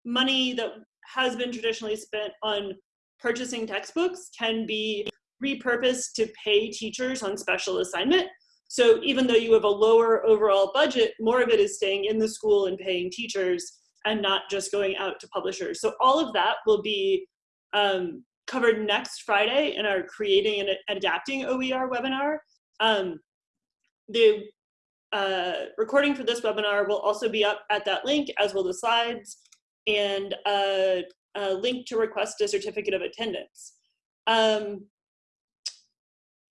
money that has been traditionally spent on purchasing textbooks can be repurposed to pay teachers on special assignment. So even though you have a lower overall budget, more of it is staying in the school and paying teachers and not just going out to publishers. So all of that will be um, covered next Friday in our Creating and Adapting OER webinar. Um, the uh, recording for this webinar will also be up at that link, as will the slides, and a, a link to request a certificate of attendance. Um,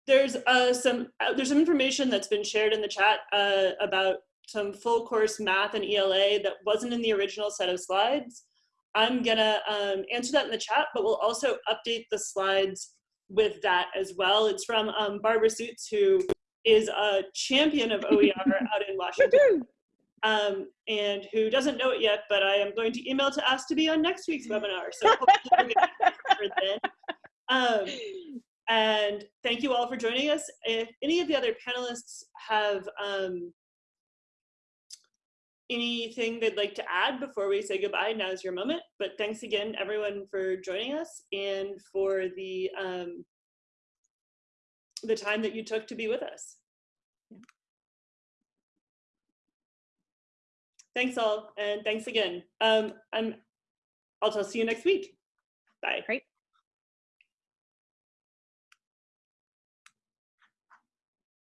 there's uh, some uh, there's some information that's been shared in the chat uh, about some full course math and ELA that wasn't in the original set of slides. I'm gonna um, answer that in the chat, but we'll also update the slides with that as well. It's from um, Barbara Soots, who is a champion of OER <laughs> out in Washington, um, and who doesn't know it yet, but I am going to email to ask to be on next week's webinar. So <laughs> hopefully we'll get then. Um, and thank you all for joining us. If any of the other panelists have um, anything they'd like to add before we say goodbye, now's your moment. But thanks again, everyone, for joining us and for the um, the time that you took to be with us. Thanks all, and thanks again. Um, I'm, I'll, I'll see you next week. Bye. Great.